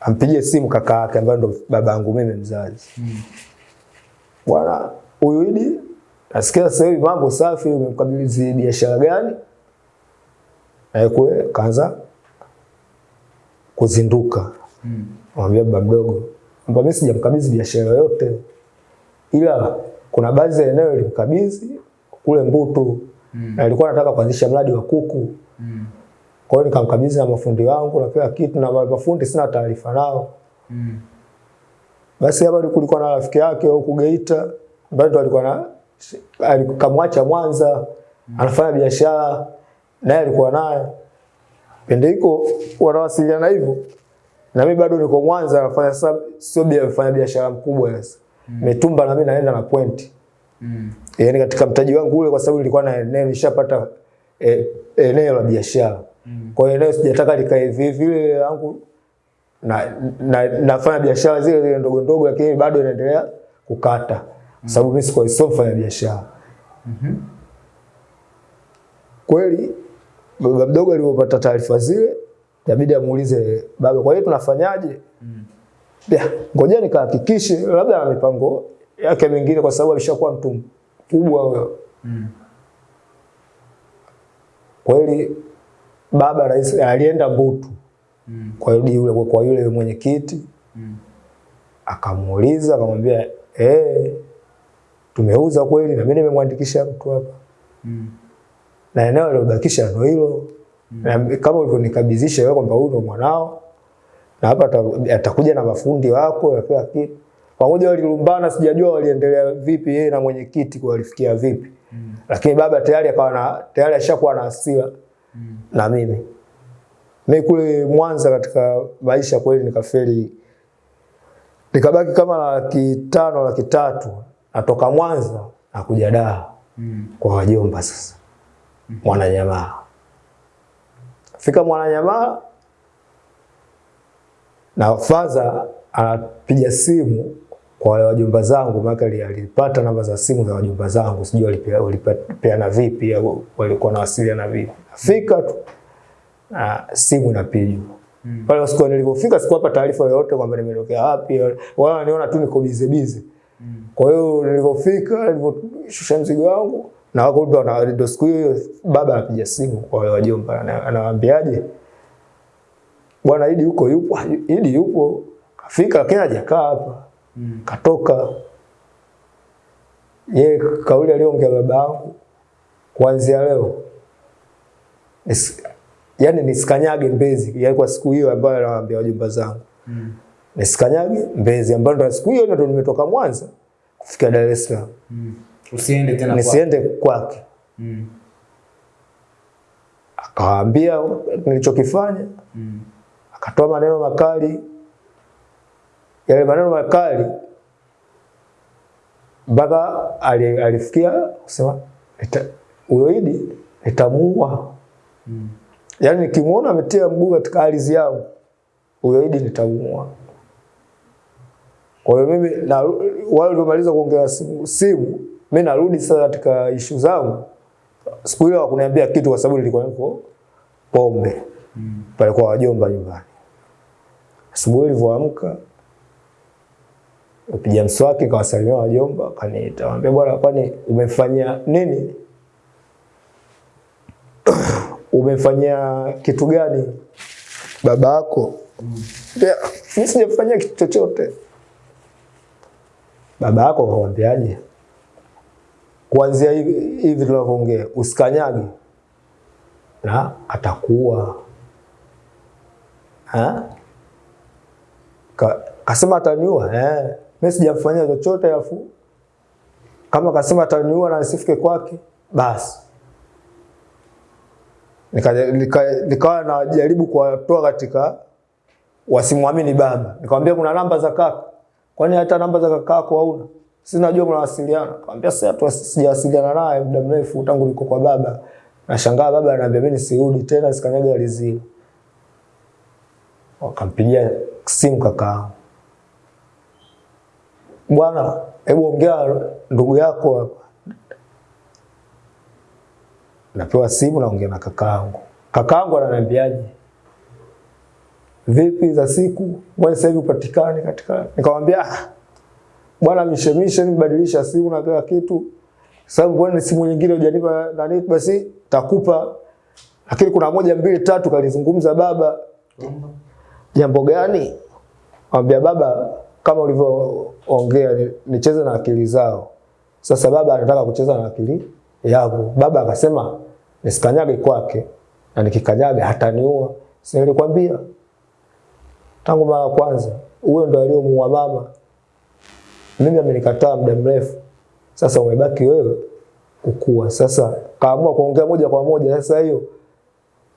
ampigie simu kaka yake ambaye ndo baba yangu mimi mzazi Mm. Bwana huyu Idi nasikia sasa hivi mambo safi, umemkabidhi biashara gani? Aikuwe kaanza kuzinduka, Mm. mwambia baba mdogo mbona mimi sijamkabidhi biashara yote, ila kuna baadhi ya eneo ilimkabidhi kule Mbutu Mm. na alikuwa anataka kuanzisha mradi wa kuku. Mm. Kwa hiyo nikamkabidhi na mafundi wangu na kila kitu, na mafundi sina taarifa nao. Mm. Basi hapa kulikuwa na rafiki yake huko Geita ambaye ndo alikuwa na alikamwacha Mwanza anafanya biashara naye alikuwa naye pende hiko wanawasiliana hivyo, na mimi bado niko Mwanza nafanya sasa, sio bia mfanya biashara mkubwa sasa Mitumba na mimi naenda na point. Mm. yani katika mtaji wangu ule, kwa sababu nilikuwa na eneo nishapata eh, eneo la biashara Mm. kwa hiyo eneo sijataka likae hivi hivi, ile yangu na, na, nafanya biashara zile zile ndogo ndogo, lakini bado inaendelea kukata mm. sababu mimi sikuwa sio mfanya biashara Mhm. kweli. Baba mdogo alipopata taarifa zile, inabidi amuulize baba, kwa hiyo tunafanyaje? Mm. Ya, ngoja nikahakikishe labda ana mipango yake mingine, kwa sababu alishakuwa mtu mkubwa huyo. Mm. Kweli baba rais alienda Mbutu Mm. kwa yule kwa yule mwenyekiti Mm. akamuuliza akamwambia, eh, tumeuza kweli, na mimi nimemwandikisha mtu hapa Mm. na eneo lilobakisha ndio hilo na kama ulivyonikabidhisha wewe kwamba huyu ndio mwanao na hapa atakuja na mafundi wako na kitu. Pamoja walilumbana, sijajua waliendelea vipi yeye na mwenyekiti walifikia vipi, Mm. lakini baba tayari akawa tayari ashakuwa na hasira Mm. na mimi. Mimi kule Mwanza katika maisha kweli nikafeli, nikabaki kama laki tano laki tatu natoka Mwanza nakuja Dar Mm. kwa wajomba sasa Mwananyamaa. Fika Mwananyamaa na faza anapiga simu kwa wale wajomba zangu, maana alipata namba za simu za wajomba zangu, sijui walipea- walipeana vipi au walikuwa nawasiliana vipi. Fika tu na simu Mm. pale siku nilipofika sikuwapa taarifa yoyote kwamba nimetokea wapi, wala waniona tu niko bize bize. Kwa hiyo nilipofika, niliposhusha mzigo wangu na wako ndo na ndo siku hiyo baba anapiga simu kwa wale wajomba, anawaambiaje, bwana Idi huko yupo, "Ah, Idi yupo, kafika lakini hajakaa hapa, Mm. katoka. Ye kauli aliyoongea baba yangu, kuanzia leo yani nisikanyage Mbezi, yani kwa siku hiyo ambayo anawaambia wajumba zangu mm. nisikanyage Mbezi, ambayo ndo siku hiyo ndo nimetoka Mwanza kufika Dar es Salaam, mm. Usiende tena nisiende kwake. Mm. Akawaambia nilichokifanya, Mm. akatoa maneno makali. Yale maneno makali mpaka alifikia kusema "Nita- huyo Idi nitamuua. Mm. Yaani nikimuona ametia mguu katika ardhi yangu, huyo Idi nitamuua. Kwa hiyo mimi na wale waliomaliza kuongea simu, simu mimi narudi sasa katika ishu zangu. Siku ile wakuniambia kitu kwa sababu nilikuwa niko pombe Mm. pale kwa wajomba nyumbani. Asubuhi nilivyoamka Piga mswaki kawasalimia wajomba, kaniita, mwambia bwana, kwani umefanya nini? [clears throat] umefanyia kitu gani baba yako? Mbea, mimi sijafanyia kitu chochote. Baba yako kakwambiaje? Kuanzia hivi hivi tunavyoongea, usikanyage na atakuwa ha? Ka, kasema ataniua eh. Mimi sijafanya chochote, afu kama kasema ataniua na nisifike kwake, basi nikawa nika, nika najaribu kuwatoa katika wasimwamini baba. Nikamwambia kuna namba za kaka, kwani hata namba za kaka yako hauna? Si najua mnawasiliana. Nikamwambia sasa tu sijawasiliana naye muda mrefu tangu niko kwa baba. Nashangaa baba ananiambia mimi nisirudi tena sikanyaga alizi. Wakampigia simu kaka bwana, hebu ongea ndugu yako hapa. Napewa simu naongea na kakaangu. Kakaangu ananiambiaje? Vipi za siku? Mbona sasa hivi upatikane katika? Nikamwambia ah, bwana mishemishe nibadilisha simu na kila kitu. Sababu bwana simu nyingine hujanipa nani basi takupa. Lakini kuna moja mbili tatu kalizungumza baba. Jambo gani? Mwambia baba kama ulivyoongea ongea nicheze na akili zao. Sasa baba anataka kucheza na akili yako. Baba akasema nisikanyage kwake na nikikanyaga hataniua. Si nilikwambia tangu mara kwanza, huyo ndo aliyomuua mama. Mimi amenikataa muda mrefu, sasa umebaki wewe kukua. Sasa kaamua kuongea moja kwa moja. Sasa hiyo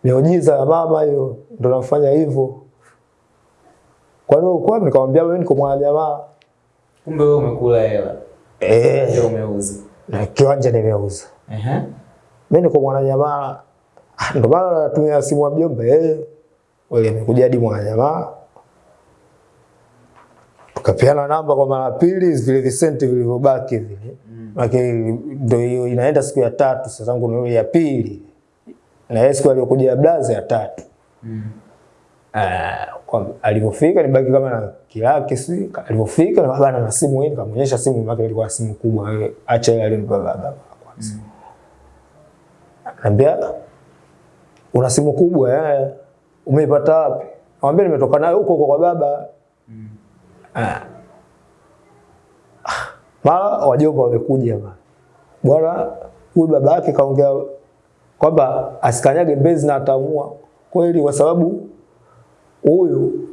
miujiza ya mama hiyo ndo nafanya hivyo. Kwa nini uko wapi? Nikamwambia mimi niko mwana jamaa. Kumbe wewe umekula hela. Eh, Ndio umeuza. na kiwanja nimeuza. Ehe. Mimi niko mwana jamaa Ndio maana natumia simu ya mjomba. Eh, wewe nimekuja hadi mwanajamaa. Tukapeana namba kwa mara pili, vile visenti vilivyobaki vile. Lakini ndio hiyo inaenda siku ya tatu, sasa zangu ni ya pili. Na yeye siku aliyokuja ya blaza ya tatu. Mm. Ah, kwa alivyofika nibaki kama na kilaki si alivyofika na baba na simu hii nikamwonyesha simu yake ilikuwa simu kubwa acha ile alinipa baba kwanza. Anambia una simu kubwa eh umeipata wapi? Anambia nimetoka nayo huko kwa baba. Mm. Ah, Mara wajomba wamekuja hapa. Bwana huyu baba yake kaongea kwamba asikanyage Mbezi na atamua kweli kwa sababu huyu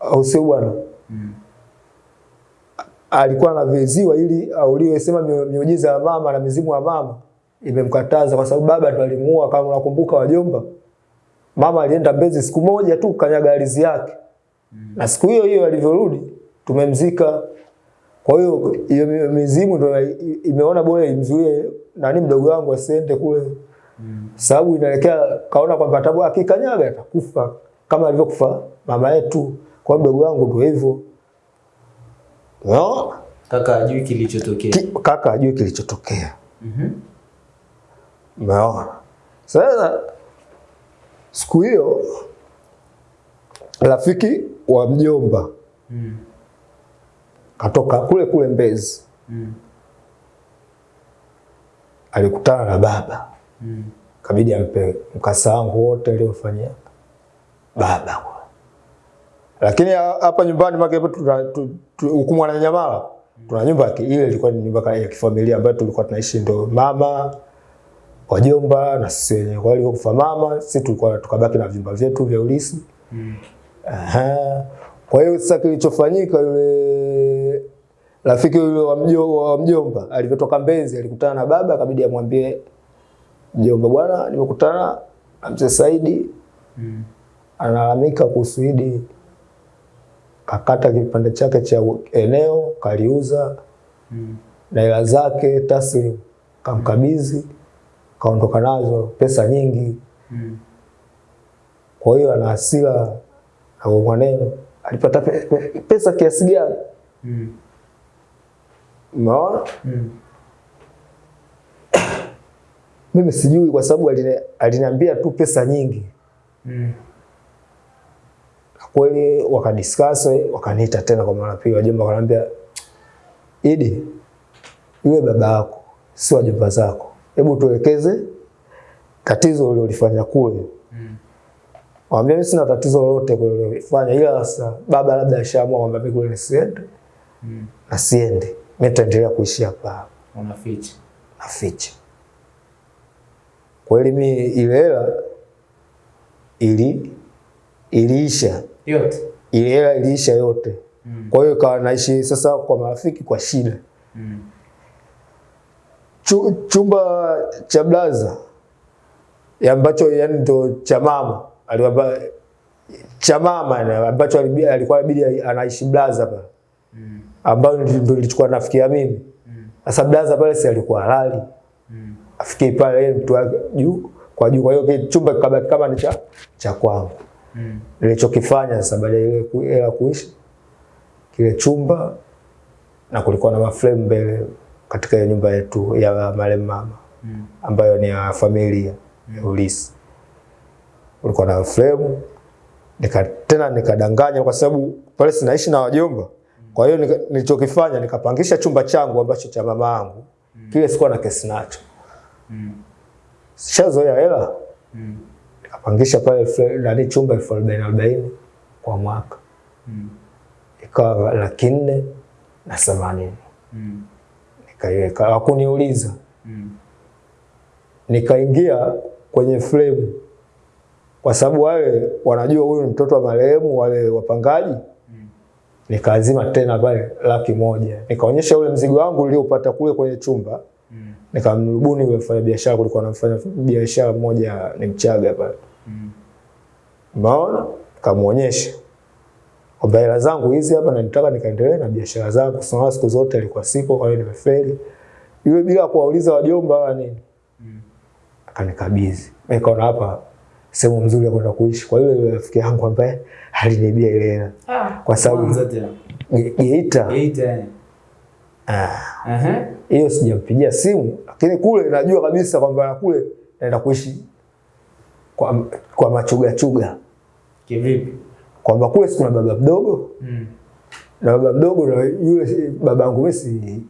au sio bwana Mm. alikuwa anaviziwa ili auliwe, sema miu- miujiza ya mama na mizimu ya mama imemkataza kwa sababu baba ndo alimuua. Kama unakumbuka wajomba, mama alienda Mbezi siku moja tu kanyaga ardhi yake na siku hiyo hiyo alivyorudi tumemzika. Kwa hiyo hiyo mizimu ndo imeona bora imzuie nani mdogo wangu asiende kule Mm. sababu inaelekea kaona kwamba tabu akikanyaga atakufa kama alivyokufa mama yetu. Kwa mdogo wangu ndio hivyo no? Kaka ajui kilichotokea. Kaka ajui kilichotokea. Mhm. Umeona? Sasa siku hiyo rafiki wa mjomba Mm. katoka kule kule Mbezi, Mm. alikutana na baba, Mm. kabidi ampe mkasa wangu wote aliofanyia baba. Lakini hapa nyumbani make tuna tu- tu- huku Mwananyamala tuna nyumba ile ilikuwa ni nyumba ya kifamilia ambayo tulikuwa tunaishi, ndo mama wajomba na sisi wenyewe. Kwa hiyo kufa mama, sisi tulikuwa tukabaki na vyumba vyetu vya ulisi. Mm. Aha. Kwa hiyo sasa kilichofanyika yule rafiki yule wa mjomba, wa mjomba alivyotoka Mbezi alikutana na baba akabidi amwambie mjomba, bwana, nimekutana na mzee Saidi Mm. analalamika kuhusu hili. Kakata kipande chake cha eneo kaliuza Mm. na hela zake taslim kamkabidhi, kaondoka nazo pesa nyingi. Mm. Kwa hiyo ana hasira na mwaneno alipata pe, pe, pesa kiasi gani? Mm. Umeona? Mm. [coughs] Mimi sijui kwa sababu aline- aliniambia tu pesa nyingi. Mm. Na kweli wakadiskasi wakaniita tena kwa mara pili, wajomba wakaniambia, Idi, yule baba yako si wajumba zako, hebu tuelekeze tatizo ulilofanya kule. Mm. Wambia mimi sina tatizo lolote kule ulilofanya, ila sasa baba labda ashaamua kwamba mimi kule nisiende Mm. na siende, mimi nitaendelea kuishi hapa. Unaficha. naficha. Kweli mi ile hela ili iliisha, Yote. ile hela iliisha yote. Mm. Kwa hiyo kawa naishi sasa kwa marafiki kwa shida. Mm. Chu, chumba cha blaza ya ambacho yani ndo cha mama aliwapa cha mama ambacho alikuwa inabidi anaishi blaza pale Mm. ambayo ndo ilichukua nafikia mimi. Mm. Blaza pale si alikuwa halali Mm. afikie pale yeye mtu wake juu kwa juu. Kwa hiyo chumba kikabaki kama ni cha cha kwangu. Mm. Nilichokifanya sasa baada ya ile hela kuishi kile chumba, na kulikuwa na maframe mbele katika nyumba yetu ya marehemu mama Mm. ambayo ni ya familia ya ulisi. ulikuwa na frame nika, tena nikadanganya kwa sababu pale sinaishi na wajomba. Kwa hiyo nilichokifanya nikapangisha chumba changu ambacho cha mama yangu. mm. Kile sikuwa na kesi nacho. Mm. Sishazoea hela. Mm. nikapangisha pale nani chumba elfu arobaini arobaini kwa mwaka Mm. ikawa laki nne na themanini Mm. Nikaiweka, hakuniuliza. Mm. Nikaingia kwenye frame kwa sababu wale wanajua huyu ni mtoto wa marehemu, wale wapangaji. Nikaazima tena pale laki moja, nikaonyesha ule mzigo wangu niliopata kule kwenye chumba, Mm. nikamrubuni yule mfanya biashara. Kulikuwa na mfanya biashara mmoja ni Mchaga pale Mm. Maona Kamuonyesha kwamba hela zangu hizi hapa na nitaka nikaendelee na biashara zangu. Sasa siku zote alikuwa sipo, kwa hiyo nimefeli. Yule bila kuwauliza wajomba wala nini. Mm. Akanikabidhi. Mimi kaona hapa sehemu nzuri ya kwenda kuishi. Kwa hiyo yule rafiki yangu ambaye alinibia ile hela. Kwa sababu Geita Eight yani. ah, Aha. hiyo sijampigia simu, lakini kule najua kabisa kwamba na kule naenda kuishi kwa, kwa machuga chuga, Kivipi? Kwamba kule sikuna baba mdogo Mm. na baba mdogo na yule si- baba yangu mimi si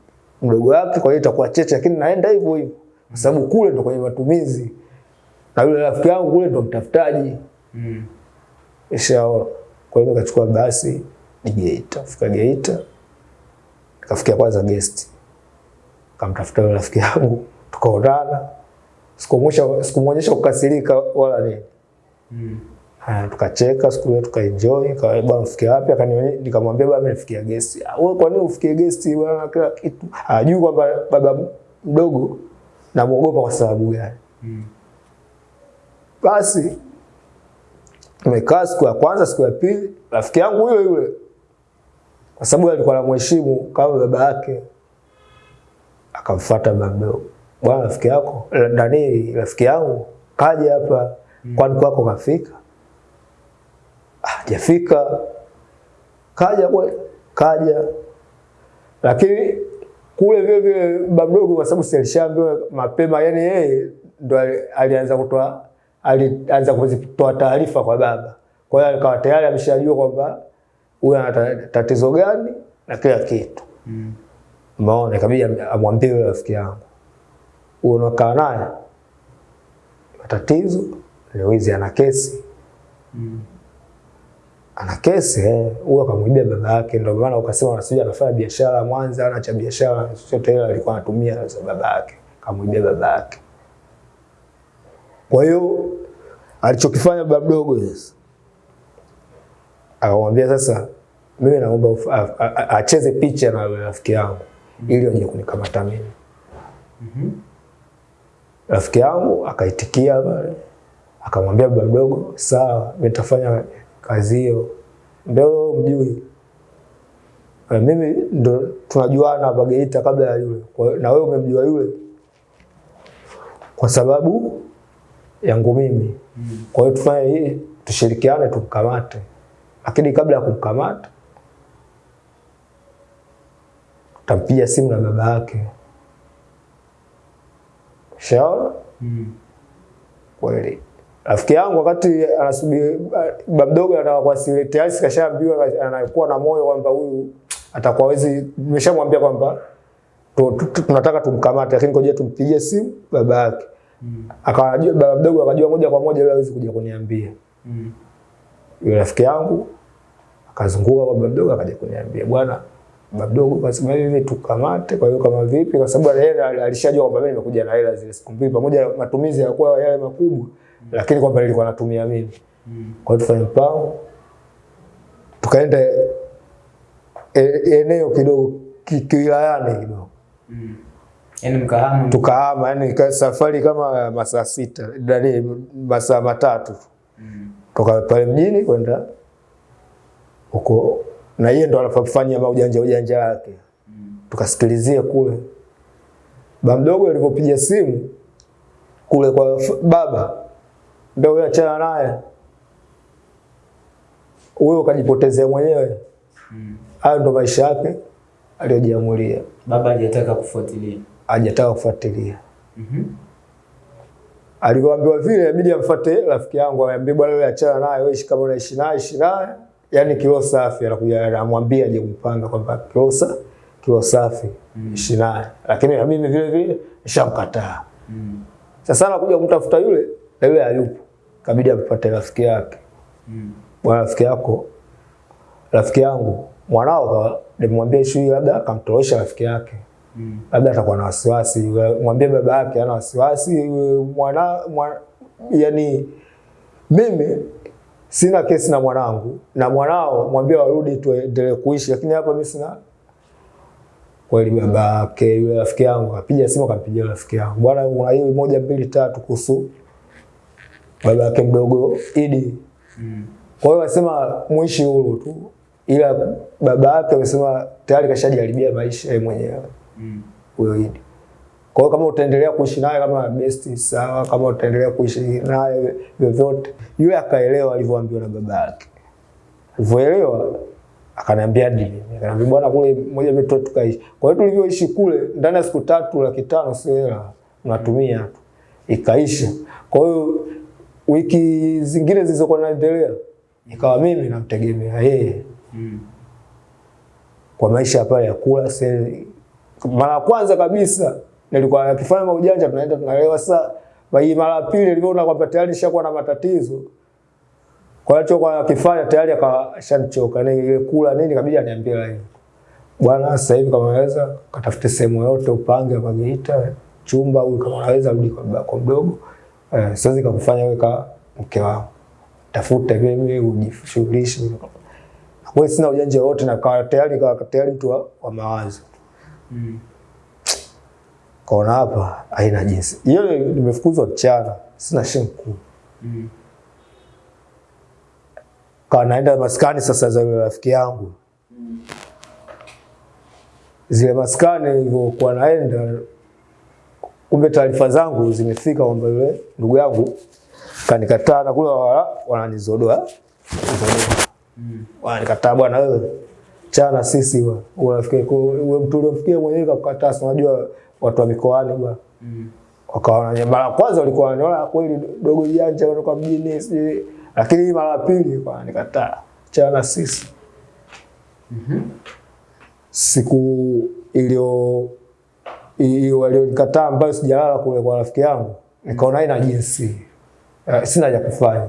mdogo wake, kwa hiyo itakuwa cheche, lakini naenda hivyo hivyo kwa sababu kule ndo kwenye matumizi, na yule rafiki yangu kule ndo mtafutaji. Mm. Ishaona. Kwa hiyo nikachukua basi ni Geita, fika Geita, nikafikia kwanza guest, kamtafuta yule rafiki yangu, tukaonana, sikumwonyesha sikumwonyesha kukasirika wala nini. Mm. Haya, tukacheka siku ile tukaenjoy, kawa bwana ufikia wapi? Akanionyesha, nikamwambia bwana mimi gesti guest. Ah, wewe kwa nini ufikie gesti bwana kila kitu? Hajui kwamba baba mdogo namuogopa kwa sababu gani. Mm. Basi tumekaa siku ya kwanza, siku ya pili, rafiki yangu yule yule, kwa sababu alikuwa anamheshimu kama baba yake, akamfuata baba mdogo, bwana, rafiki yako ndani nani, rafiki yangu kaja hapa, kwani kwako kafika? Hajafika. Kaja we, kaja, lakini kule vile vile baba mdogo, kwa sababu sialishambiwa mapema, yani yeye ndo ali- alianza kutoa alianza kuzitoa taarifa kwa baba. Kwa hiyo alikawa tayari ameshajua kwamba huyo ana tatizo gani na kila kitu. Mm. maona ikabidi am- amwambie yule rafiki yangu, huyu unakaa naye matatizo leo hizi ana kesi Mm. Ana kesi eh, huyo akamwibia baba yake. Ndio maana ukasema unasija anafanya biashara Mwanza, ana cha biashara chochote, ile alikuwa anatumia za baba yake, akamwibia baba yake. Kwa hiyo alichokifanya baba mdogo sasa, akamwambia sasa, mimi naomba acheze picha na rafiki yangu ili aje kunikamata mimi. Mhm. Rafiki yangu akaitikia pale, akamwambia baba mdogo, sawa, nitafanya kazi hiyo. Ndio mjui E, mimi ndo tunajuana hapa Geita kabla ya yule, Kwa hiyo- na wewe umemjua yule kwa sababu yangu mimi. Kwa hiyo tufanye hii, tushirikiane tumkamate, lakini kabla ya kumkamata tampia simu na baba yake. Shaona Mm. kweli. Rafiki yangu wakati anasubiri baba mdogo anataka kuwasili tayari sikashaambiwa anakuwa na moyo kwamba huyu atakuwa hizi nimeshamwambia kwamba tu- tu- tu- tunataka tumkamate, lakini ngoja tumpigie simu baba yake. Mm. Akajua baba mdogo akajua moja kwa moja yule hawezi kuja kuniambia. Mm. Yule rafiki yangu akazunguka kwa baba mdogo akaja kuniambia, bwana baba mdogo kasema hivi tukamate. Kwa hiyo kama vipi? Kwa sababu yeye alishajua kwamba mimi nimekuja na hela zile siku mbili, pamoja na matumizi ya kwa yale makubwa, lakini kwamba nilikuwa natumia mimi. Mm. Kwa hiyo tufanye mpango, tukaenda e, eneo kidogo ki- kiwilayani kidogo, Mm. Yaani mkahama tukahama, yani safari kama masaa sita, ndani masaa matatu Mm. toka pale mjini kwenda huko, na yeye ndo anafanya maujanja ujanja wake. Mm. Tukasikilizia kule, ba mdogo alivyopiga simu kule kwa baba, ndio wewe achana naye wewe ukajipotezea mwenyewe. Mm. Hayo ndo maisha yake aliyojiamulia, Baba hajataka kufuatilia. hajataka kufuatilia. Mhm. Alivyoambiwa vile, inabidi amfuate rafiki yangu, aambie bwana, wewe achana naye, wewe kama unaishi naye, ishi naye, yani kilo safi. Anakuja anamwambia aje kumpanga kwamba kilo safi kilo safi, mm. ishi naye, lakini na mimi vile vile nishamkataa. Mm. Sasa anakuja kumtafuta yule na yule hayupo, kabidi apate rafiki yake. Mm. Bwana, rafiki yako, rafiki yangu, mwanao nimwambie ishu hii, labda akamtoosha rafiki yake Mm. labda atakuwa na wasiwasi, mwambie baba yake ana wasiwasi mwana, mwana yani mimi sina kesi na mwanangu na mwanao mwambie warudi tuendelee kuishi, lakini hapa mimi sina kweli. Baba yake yule rafiki yangu akapiga simu, akampigia rafiki yangu, bwana, una hii moja mbili tatu kuhusu baba yake mdogo Idi. Mm. Kwa hiyo wasema muishi huru tu, ila baba yake amesema tayari kashajaribia maisha yeye mwenyewe Mm. huyo Idi. Kwa hiyo kama utaendelea kuishi naye kama best sawa, kama utaendelea kuishi naye vyovyote. Yule akaelewa alivyoambiwa na baba yake. Alivyoelewa akaniambia dini. Akaniambia bwana, kule moja mbili tukaishi. Kwa hiyo tulivyoishi kule ndani ya siku tatu laki tano sio hela, unatumia tu. Ikaisha. Kwa hiyo wiki zingine zilizokuwa naendelea ikawa mimi namtegemea yeye Mm. kwa maisha pale ya kula seli. Mara ya kwanza kabisa nilikuwa nakifanya maujanja, tunaenda tunalewa. Sasa bali. mara ya pili niliona kwamba tayari nishakuwa na matatizo, kwa hiyo kwa nakifanya tayari akashanichoka, ni ile kula nini, kabidi aniambie live, bwana, sasa hivi kama unaweza katafute sehemu yote upange kwa Geita chumba, huyu kama unaweza rudi kwa mdogo, eh, siwezi kukufanya wewe kama mke wangu, Tafuta mimi ujishughulishe Wewe sina ujanja wote na kwa tayari kwa tayari mtu wa, wa mawazo. Mm. Kaona hapa haina jinsi. Hiyo nimefukuzwa mchana, sina shilingi kuu. Mm. Kawa naenda maskani sasa za rafiki yangu. Zile maskani nilivyokuwa naenda kumbe taarifa zangu zimefika kwamba yule ndugu yangu kanikataa na kule wala wananizodoa Mm. wananikataa bwana wewe chana sisi bwana unafikia wewe mtu uliomfikia mwenyewe kakukataa unajua watu wa mikoani bwana Mm. wakaona mara kwanza walikuwa wanaona kweli dogo janja kutoka mjini sijui lakini mara ya pili kwa nikataa chana sisi Mhm. siku iliyo walionikataa ambayo sijalala kule kwa rafiki yangu. Nikaona ina jinsi. Uh, sina ya kufanya.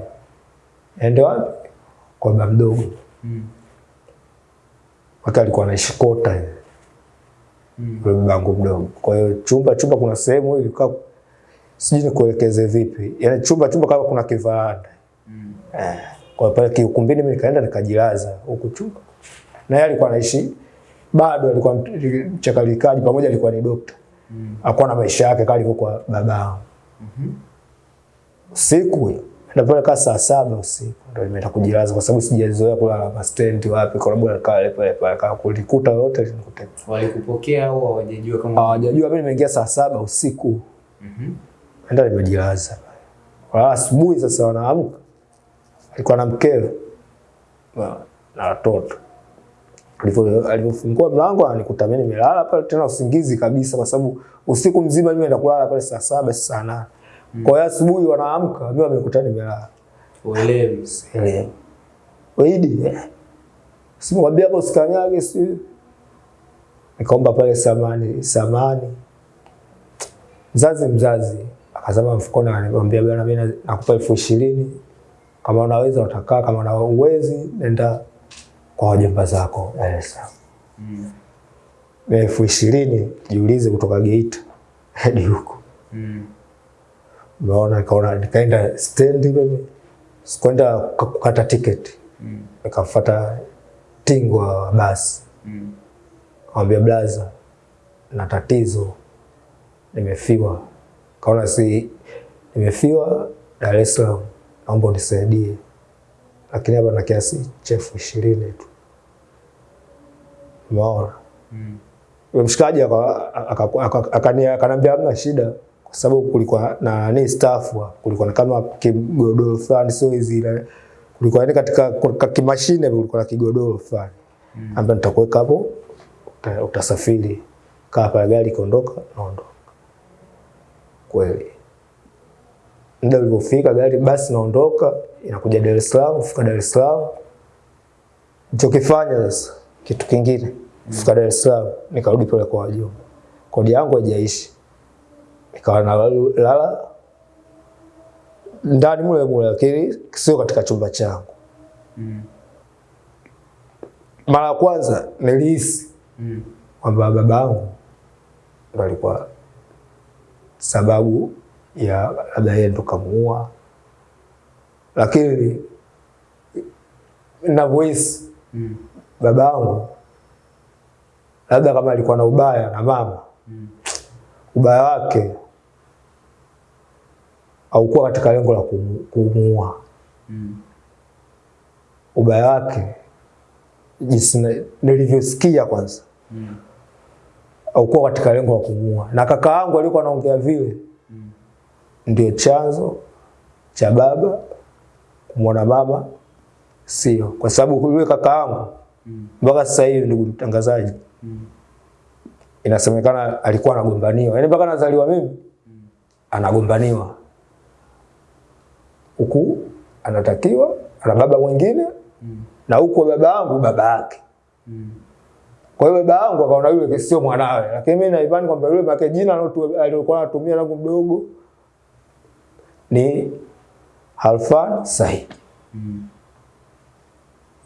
Ende wapi? Kwa baba mdogo. Mm. wake alikuwa anaishi kota ile Mm. babangu mdogo. Kwa hiyo chumba chumba kuna sehemu hivi kaa sijui nikuelekeze vipi. Yani chumba chumba kama kuna kivaranda. Mm. Eh, kwa pale kiukumbini mimi nikaenda nikajilaza huku chumba. Na yeye alikuwa anaishi bado alikuwa mchakalikaji pamoja alikuwa ni dokta. Mm. akuwa na maisha yake kama alivyokuwa babao. -hmm. Siku na pale kaa saa saba usiku ndio nimeenda kujilaza kwa sababu sijazoea kulala bus stand wapi kwa sababu nikaa pale pale kama kulikuta yote nikute. Walikupokea au hawajajua kama Hawajajua mimi nimeingia saa saba usiku. Mhm. Ndio nimejilaza. Kwa asubuhi sasa wanaamka. Alikuwa na mkeo na na watoto. Alivyo- Alivyofungua mlango ananikuta mimi nimelala pale tena usingizi kabisa kwa sababu usiku mzima mimi naenda kulala pale saa saba saa nane. Kwa hiyo asubuhi wanaamka mimi wamenikuta nimelala. uelewi. Elewa. Waidi. eh, Simwambia hapo usikanyage si. Nikaomba pale samani, samani. Mzazi mzazi akasema mfukoni ananiambia bwana mimi nakupa elfu ishirini kama unaweza utakaa, kama una uwezi nenda kwa wajomba zako Dar es Salaam. Mm. Elfu ishirini jiulize kutoka Geita [laughs] hadi huko. Mm. Umeona, nikaona nikaenda stendi mimi, sikwenda kukata tiketi, Mm. nikafuata tingwa wa basi, Mm. kamwambia blaza, na tatizo, nimefiwa. Kaona si nimefiwa Dar es Salaam, naomba unisaidie, lakini hapa na kiasi cha elfu ishirini tu. Umeona, Mm. yule mshikaji aka- aka- aka- akani- akaniambia hamna shida, kwa sababu kulikuwa na ni staff wa- kulikuwa na kama kigodoro fulani, sio hizi ile kulikuwa ni katika kwa kimashine, kulikuwa na kigodoro fulani Mm. ambaye nitakuweka hapo, uta- utasafiri, kaa pale, gari kaondoka naondoka. Kweli muda ulipofika gari basi naondoka, inakuja Dar es Salaam, kufika Dar es Salaam Nilichokifanya sasa kitu kingine, kufika Dar es Salaam nikarudi pale kwa wajomba, kodi yangu haijaishi, nikawa nalala ndani mule mule, lakini sio katika chumba changu. Mm. Mara ya kwanza nilihisi Mm. kwamba baba yangu ndo alikuwa sababu ya labda yeye ndo kamuua, lakini navyohisi Mm. Baba yangu labda kama alikuwa na ubaya na mama, Mm. ubaya wake haukuwa katika lengo la kumu- kumuua. Mm. Ubaya wake jinsi nilivyosikia kwanza, Mm. haukuwa katika lengo la kumuua, na kaka yangu alikuwa anaongea vile, Mm. ndio chanzo cha baba kumwona mama sio, kwa sababu yule kaka yangu. Mpaka sasa hivi, ndugu mtangazaji, Mm. inasemekana alikuwa anagombaniwa, yaani mpaka nazaliwa mimi anagombaniwa huku, anatakiwa ana baba mwingine Mm. na huko baba yangu baba yake. Mm. Kwa hiyo baba yangu akaona yule sio mwanawe, lakini mimi naimani kwamba yule make jina aliyokuwa alilokuwa anatumia langu mdogo ni Halfan Said Mm.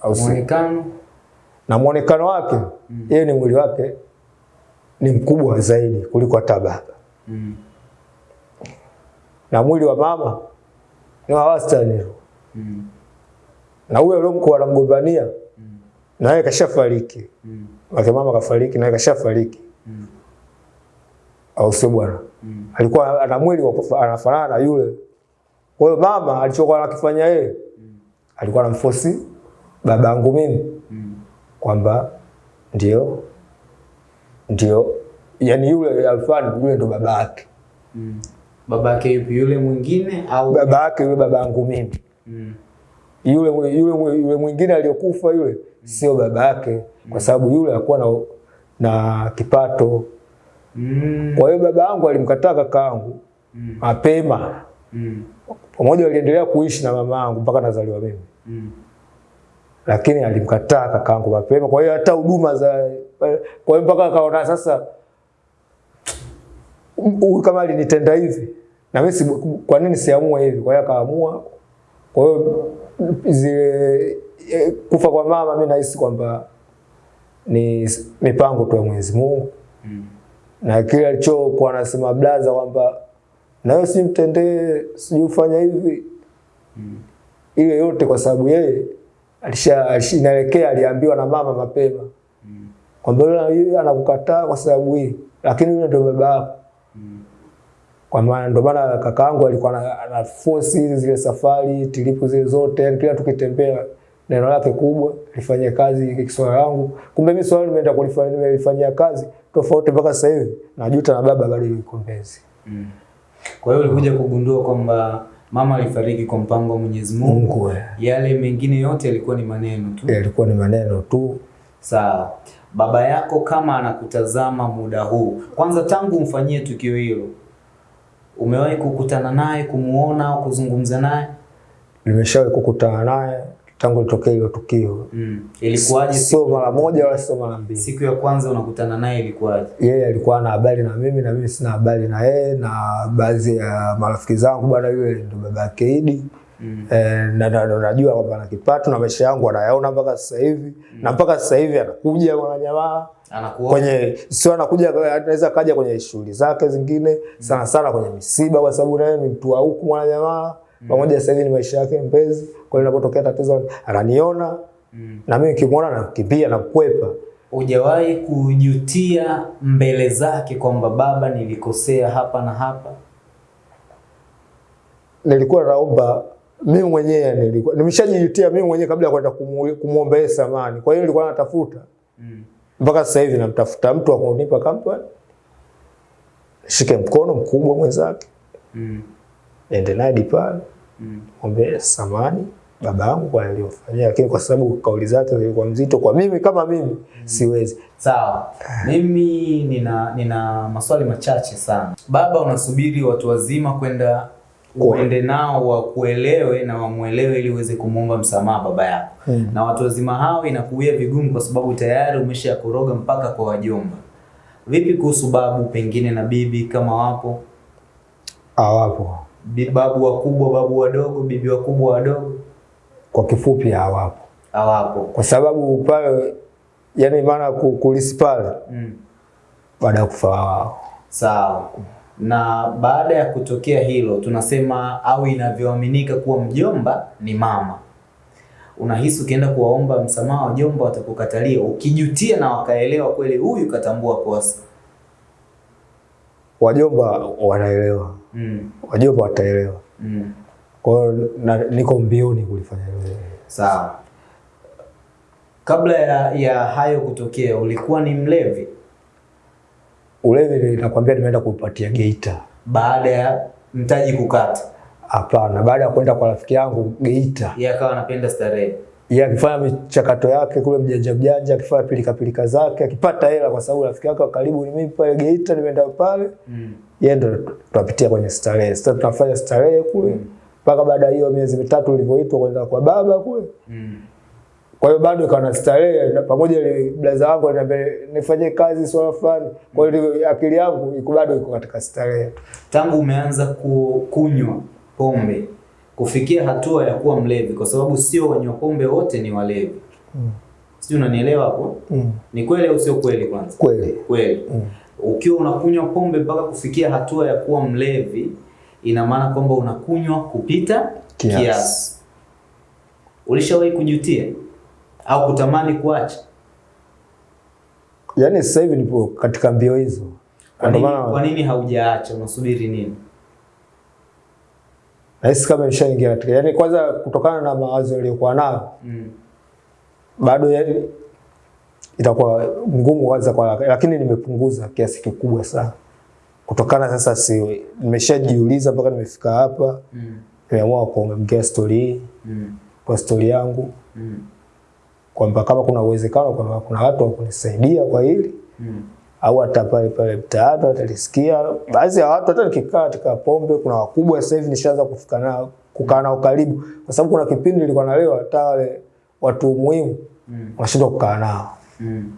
au? Muonekano na mwonekano wake yeye ni mwili wake ni mkubwa zaidi kuliko hata baba, mm. na mwili wa mama ni wa wastani. Mm. na huyo aliyomkuwa anamgombania Mm. na yeye kashafariki, Mm. wake mama kafariki, na yeye kashafariki, Mm. au sio bwana? Mm. Alikuwa ana mwili wa anafanana na yule. Kwa hiyo mama alichokuwa anakifanya yeye mm. alikuwa anamfosi babangu mimi Mm. Kwamba ndio ndio, yani yule Alfani yule ndo baba yake. Mm. Baba yake yupi yule mwingine au Baba yake yule baba yangu mimi. mm. Yule yule yule mwingine aliyokufa yule mm. sio baba yake kwa sababu yule alikuwa na na kipato. Mm. Kwa hiyo baba yangu alimkataa kaka yangu Mm. mapema. Mm. Pamoja waliendelea kuishi na mama yangu mpaka nazaliwa mimi. Mm. Lakini alimkataa kakaangu mapema. Kwa hiyo hata huduma za kwa hiyo mpaka akaona sasa huyu kama alinitenda hivi na mimi si, kwa nini siamue hivi? Kwa hiyo akaamua. Kwa hiyo zile eh, kufa kwa mama mimi nahisi kwamba ni mipango tu ya Mwenyezi Mungu Mm. na kile alichokuwa anasema blaza kwamba nawe simtendee sijui ufanya hivi Mm. ile yote kwa sababu yeye inaelekea aliambiwa na mama mapema Mm. kwamba yule anakukataa kwa sababu hii, lakini yule ndio baba yako. Mm. Kwa maana ndio maana kakaangu alikuwa ana- force hizi zile safari tilipu zile zote, yani kila tukitembea neno lake kubwa lifanye kazi swala langu. Kumbe mimi swala nimeenda kulifanya nimelifanyia kazi tofauti mpaka sasa hivi najuta na baba bado yuko Mbezi. Mm. Kwa hiyo ulikuja kugundua kwamba mama alifariki kwa mpango wa Mwenyezi Mungu. Yale mengine yote yalikuwa ni maneno tu. Yalikuwa ni maneno tu. Sawa. Baba yako kama anakutazama muda huu, kwanza tangu umfanyie tukio hilo, umewahi kukutana naye, kumuona au kuzungumza naye? Nimeshawahi kukutana naye tangu litokea hilo tukio. Mm. Ilikuwaje Sio mara moja wala sio mara mbili. siku ya kwanza unakutana naye ilikuwaje? yeye yeah, alikuwa na habari na mimi na mimi sina habari na yeye na baadhi ya marafiki zangu bwana yule ndo baba yake Idi Mm. eh, na na- na- najua kwamba ana kipato na maisha yangu anayaona mpaka sasa hivi na mpaka sasa hivi anakuja mwananyamaa anakuwa kwenye sio anakuja anaweza kaja kwenye shughuli zake zingine sana sana kwenye misiba kwa sababu naye ni mtu wa huku mwananyamaa pamoja sasa hivi ni maisha yake Mbezi kwa hiyo inapotokea tatizo ananiona mm. na mimi nikimwona nakimbia na kukwepa Hujawahi kujutia mbele zake kwamba baba, nilikosea hapa na hapa? nilikuwa naomba mimi mwenyewe nilikuwa nimeshajijutia mimi mwenyewe kabla ya kwenda kumwomba yeye samani. Kwa hiyo nilikuwa natafuta Mm. mpaka sasa hivi namtafuta mtu wa kunipa kampani, shike mkono mkubwa mwenzake, Mm. ende naye dipani, Mm. mwombe samani baba yangu kwa aliyofanyia, lakini kwa sababu kauli zake zilikuwa mzito kwa mimi kama mimi mm. siwezi. Sawa, mimi nina nina maswali machache sana. Baba, unasubiri watu wazima kwenda uende nao wakuelewe na wamuelewe ili uweze kumwomba msamaha baba yako Mm. na watu wazima hao inakuia vigumu kwa sababu tayari umeshakoroga mpaka kwa wajomba. Vipi kuhusu babu pengine na bibi kama wapo? Hawapo, Babu wakubwa, babu wadogo, bibi wakubwa, wadogo kwa kifupi hawapo, hawapo. kwa sababu pale, yani maana ku- kulisi pale Mm. baada ya kufa wao Sawa. Na baada ya kutokea hilo, tunasema au inavyoaminika kuwa mjomba ni mama. Unahisi ukienda kuwaomba msamaha wajomba watakukatalia, ukijutia na wakaelewa kweli huyu katambua kosa. wajomba wanaelewa, Mm. wajomba wataelewa. Mm. Kwa hiyo niko mbioni kulifanya hilo. Sawa. Kabla ya, ya hayo kutokea, ulikuwa ni mlevi. Ulevi nakwambia nimeenda kuupatia Geita. Baada ya mtaji kukata, Hapana, baada ya kwenda kwa rafiki yangu Geita, yeye akawa anapenda starehe. yeye akifanya michakato yake kule mjanja mjanja, akifanya pilika pilika zake, akipata hela, kwa sababu rafiki yake wa karibu ni mimi pale Geita, nimeenda pale, Mm. yeye ndo tunapitia kwenye starehe. Sasa tunafanya starehe kule mpaka baada hiyo miezi mitatu ulivyoitwa kwenda kwa baba kule. Mm. Kwa hiyo bado ikawa na starehe na pamoja ile blaza wangu aliniambia nifanye kazi swala fulani. Kwa hiyo akili yangu iko bado iko katika starehe. tangu umeanza ku- kunywa pombe kufikia hatua ya kuwa mlevi, kwa sababu sio wanywa pombe wote ni walevi. Mm. Sijui unanielewa hapo? Mm. Ni kweli au sio kweli? Kwanza Kweli. kweli. Mm. Ukiwa unakunywa pombe mpaka kufikia hatua ya kuwa mlevi, ina maana kwamba unakunywa kupita Kiasi. kiasi. Ulishawahi kujutia au kutamani kuacha? Yaani sasa hivi nipo katika mbio hizo. Kwa nini, kwa nini haujaacha? Unasubiri nini? nahisi kama nishaingia katika yaani kwanza kutokana na mawazo yaliyokuwa nayo Mm. bado yaani itakuwa ngumu kwanza kwa lakini nimepunguza kiasi kikubwa sana. Kutokana sasa si nimeshajiuliza mpaka nimefika hapa Mm. nimeamua kuongea story Mm. kwa story yangu Mm. kwamba kama kuna uwezekano kwamba kuna watu wa kunisaidia kwa hili Mm. au hata pale pale mtaani watalisikia. Baadhi ya watu hata nikikaa katika pombe, kuna wakubwa sasa hivi nishaanza kufika nao kukaa nao karibu, kwa sababu kuna kipindi nilikuwa nalewa hata wale watu muhimu Mm. unashindwa kukaa nao, Mm.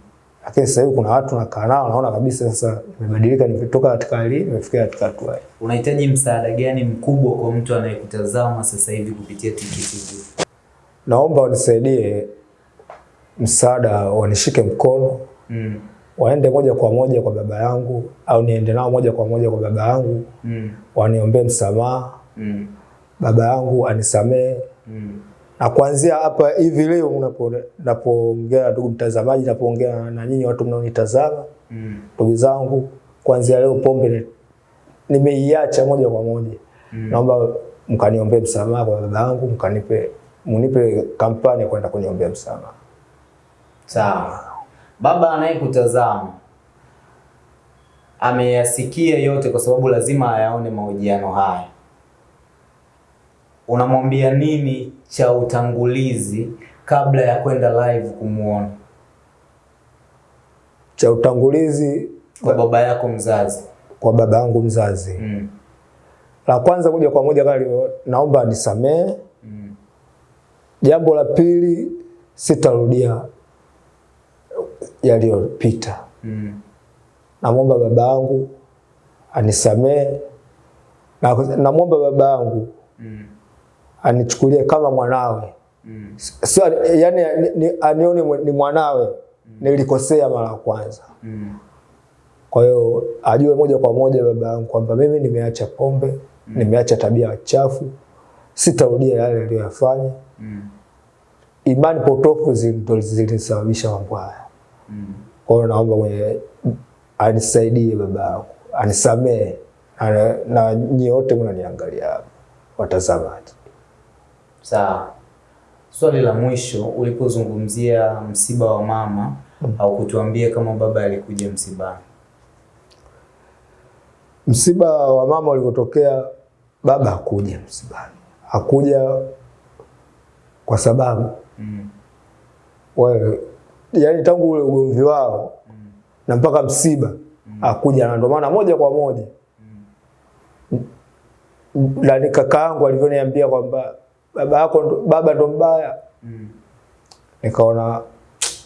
Lakini sasa hivi kuna watu nakaa nao, naona kabisa sasa nimebadilika, nimetoka katika hali nimefikia katika hatua hii. Unahitaji msaada gani mkubwa kwa mtu anayekutazama sasa hivi kupitia Tiki TV? Naomba wanisaidie msaada, wanishike mkono, Mm. waende moja kwa moja kwa baba yangu, au niende nao moja kwa moja kwa baba yangu, Mm. waniombee msamaha, Mm. baba yangu anisamee Mm. Na kuanzia hapa hivi leo unapoongea napoongea, ndugu mtazamaji, napoongea na nyinyi watu mnaonitazama, ndugu Mm. ndugu zangu, kuanzia leo pombe ni- nimeiacha moja kwa moja. Mm. Naomba mkaniombee msamaha kwa baba yangu, mkanipe munipe kampani ya kwenda kuniombea msamaha. Sawa. Baba anayekutazama ameyasikia yote, kwa sababu lazima ayaone mahojiano haya. Unamwambia nini cha utangulizi kabla ya kwenda live kumuona Cha utangulizi kwa baba yako mzazi? kwa baba yangu mzazi, Mm. la kwanza moja kwa moja kali, naomba anisamehe. Mm. Jambo la pili, sitarudia yaliyopita. Mm. namwomba baba yangu anisamee na namwomba baba yangu Mm. Anichukulie kama mwanawe Mm. sio yani ni, ni, anione ni mwanawe mm. nilikosea mara ya kwanza Mm. kwa hiyo ajue moja kwa moja baba yangu kwamba mimi nimeacha pombe mm. nimeacha tabia chafu sitarudia yale niliyoyafanya Mm. imani potofu zilisababisha mambo haya Mm. Kwa hiyo naomba mwenye anisaidie baba yangu, anisamee na, na nyie wote mnaniangalia hapa watazamaji. Sawa. Swali la mwisho, ulipozungumzia msiba wa mama au kutuambia kama baba alikuja msibani. Msiba wa mama ulivyotokea, baba hakuja msibani, hakuja kwa sababu Mm. wewe, yani tangu ule ugomvi wao mm. na mpaka msiba hakuja, na ndio maana moja kwa moja mm. na kaka yangu alivyoniambia kwamba baba yako ndo, baba ndo mbaya Mm. nikaona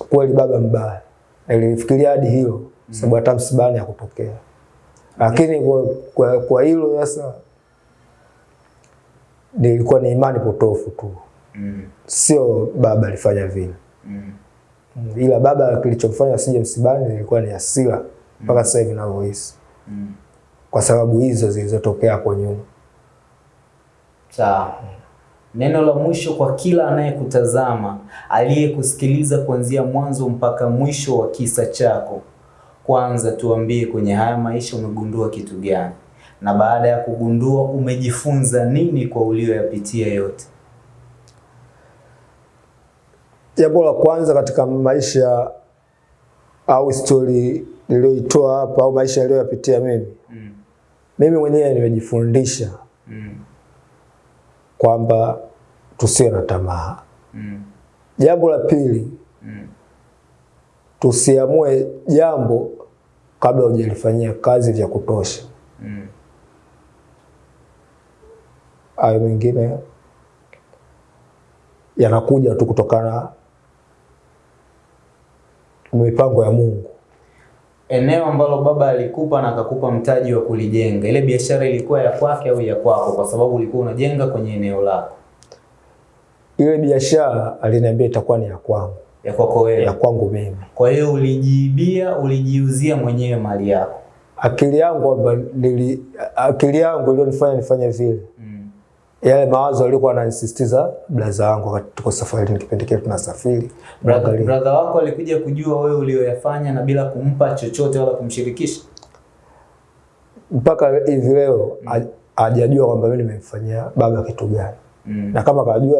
kweli baba mbaya. Nilifikiria hadi hilo sababu hata msibani hakutokea, lakini kwa, kwa, kwa hilo sasa nilikuwa ni imani potofu tu, Mm. sio baba alifanya vile, Mm. Mm, ila baba kilichomfanya asije msibani ilikuwa ni hasira mpaka sasa hivi ninavyohisi, Mm. kwa sababu hizo zilizotokea hapo nyuma. Sawa. Neno la mwisho kwa kila anayekutazama, aliyekusikiliza kuanzia mwanzo mpaka mwisho wa kisa chako. Kwanza tuambie kwenye haya maisha umegundua kitu gani? Na baada ya kugundua umejifunza nini kwa ulioyapitia yote? Jambo la kwanza katika maisha au stori niliyoitoa hapa au maisha niliyoyapitia mimi, Mm. mimi mwenyewe nimejifundisha Mm. Kwamba tusiwe na tamaa. Mm. Jambo la pili, Mm. tusiamue jambo kabla hujalifanyia kazi vya kutosha. Mm. Hayo mengine yanakuja tu kutokana na mipango ya Mungu. Eneo ambalo baba alikupa na akakupa mtaji wa kulijenga, ile biashara ilikuwa ya kwake au ya kwako? Kwa sababu ulikuwa unajenga kwenye eneo lako, Ile biashara aliniambia itakuwa ni ya kwangu, ya kwako wewe. ya kwangu mimi. Kwa hiyo ulijiibia, ulijiuzia mwenyewe mali yako. Akili yangu akili yangu ilionifanya nifanye vile. Yale mawazo alikuwa ananisisitiza blaza wangu wakati tuko safarini, kipindi kile tunasafiri Brother, brother wako alikuja kujua wewe ulioyafanya na bila kumpa chochote wala kumshirikisha. mpaka hivi leo ha- hajajua kwamba mimi nimemfanyia baba kitu gani, Mm. na kama kajua,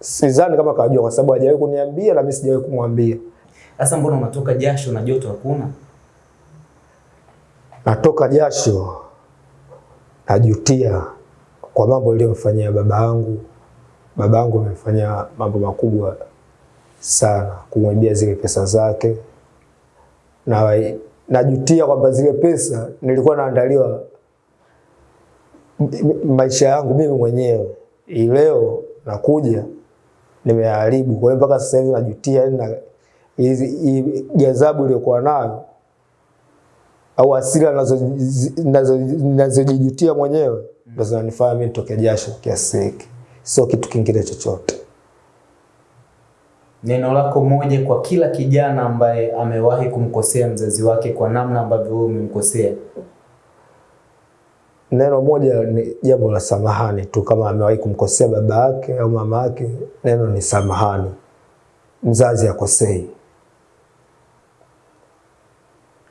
sidhani kama kajua, kwa sababu hajawahi kuniambia na mimi sijawahi kumwambia. Sasa mbona unatoka jasho na joto hakuna? natoka jasho, najutia kwa mambo niliyomfanyia baba yangu. Baba yangu amefanya mambo makubwa sana, kumwibia zile pesa zake, na najutia kwamba zile pesa nilikuwa naandaliwa maisha yangu mimi mwenyewe. ileo leo nakuja nimeharibu. Kwa hiyo mpaka sasa hivi najutia, yani ghadhabu iliyokuwa nayo au nazo- nazojijutia mwenyewe ndo zinanifanya mimi nitoke jasho kiasi hiki, sio kitu kingine chochote. Neno lako moja kwa kila kijana ambaye amewahi kumkosea mzazi wake kwa namna ambavyo wewe umemkosea. Neno moja ni jambo la samahani tu, kama amewahi kumkosea baba yake au mama yake, neno ni samahani. Mzazi akosei,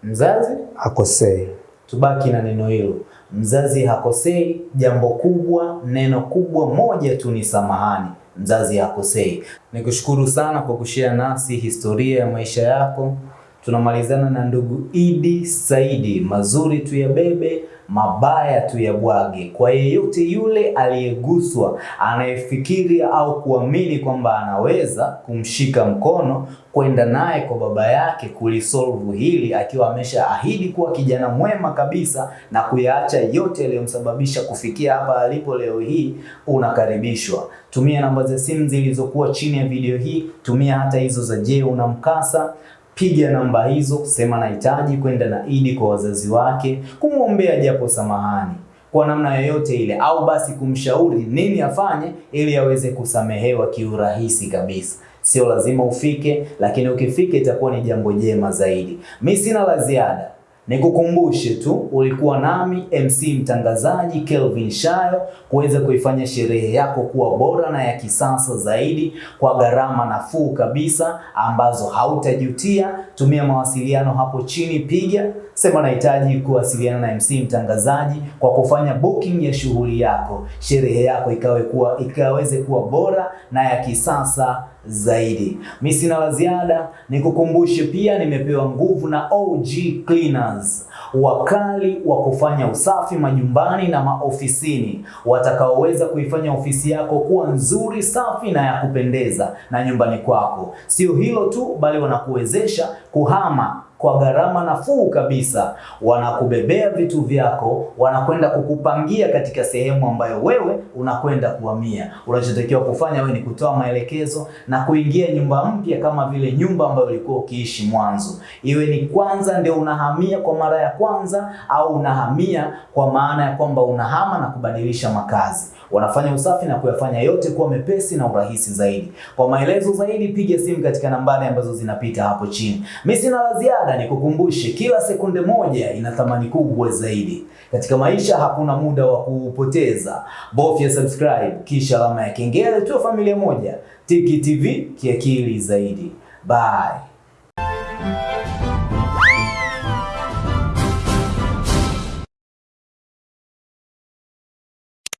Mzazi akosei, tubaki na neno hilo. Mzazi hakosei. Jambo kubwa, neno kubwa moja tu ni samahani. Mzazi hakosei. Nikushukuru sana kwa kushare nasi historia ya maisha yako. Tunamalizana na ndugu Idi Saidi, mazuri tuyabebe, mabaya tuyabwage. Kwa yeyote yule aliyeguswa, anayefikiri au kuamini kwamba anaweza kumshika mkono kwenda naye kwa baba yake kulisolve hili, akiwa ameshaahidi kuwa kijana mwema kabisa na kuyaacha yote yaliyomsababisha kufikia hapa alipo leo hii, unakaribishwa. Tumia namba za simu zilizokuwa chini ya video hii, tumia hata hizo za je, una mkasa piga namba hizo, sema nahitaji kwenda na Idi kwa wazazi wake, kumwombea japo samahani kwa namna yoyote ile, au basi kumshauri nini afanye ili aweze kusamehewa kiurahisi kabisa. Sio lazima ufike, lakini ukifika itakuwa ni jambo jema zaidi. Mi sina la ziada, nikukumbushe tu ulikuwa nami MC mtangazaji Kelvin Shayo kuweza kuifanya sherehe yako kuwa bora na ya kisasa zaidi kwa gharama nafuu kabisa ambazo hautajutia. Tumia mawasiliano hapo chini, piga sema nahitaji kuwasiliana na MC mtangazaji kwa kufanya booking ya shughuli yako, sherehe yako ikawe kuwa ikaweze kuwa bora na ya kisasa zaidi. Mi sina la ziada, nikukumbushe pia nimepewa nguvu na OG Cleaners, wakali wa kufanya usafi majumbani na maofisini, watakaoweza kuifanya ofisi yako kuwa nzuri, safi na ya kupendeza na nyumbani kwako. Sio hilo tu, bali wanakuwezesha kuhama kwa gharama nafuu kabisa. Wanakubebea vitu vyako, wanakwenda kukupangia katika sehemu ambayo wewe unakwenda kuhamia. Unachotakiwa kufanya wewe ni kutoa maelekezo na kuingia nyumba mpya, kama vile nyumba ambayo ulikuwa ukiishi mwanzo, iwe ni kwanza ndio unahamia kwa mara ya kwanza, au unahamia kwa maana ya kwamba unahama na kubadilisha makazi. Wanafanya usafi na kuyafanya yote kuwa mepesi na urahisi zaidi. Kwa maelezo zaidi, piga simu katika nambari ambazo zinapita hapo chini. Mimi sina la ziada, nikukumbushe kila sekunde moja ina thamani kubwa zaidi. Katika maisha hakuna muda wa kupoteza. Bofya subscribe kisha alama ya kengele, tu familia moja. Tiki TV kiakili zaidi. Bye.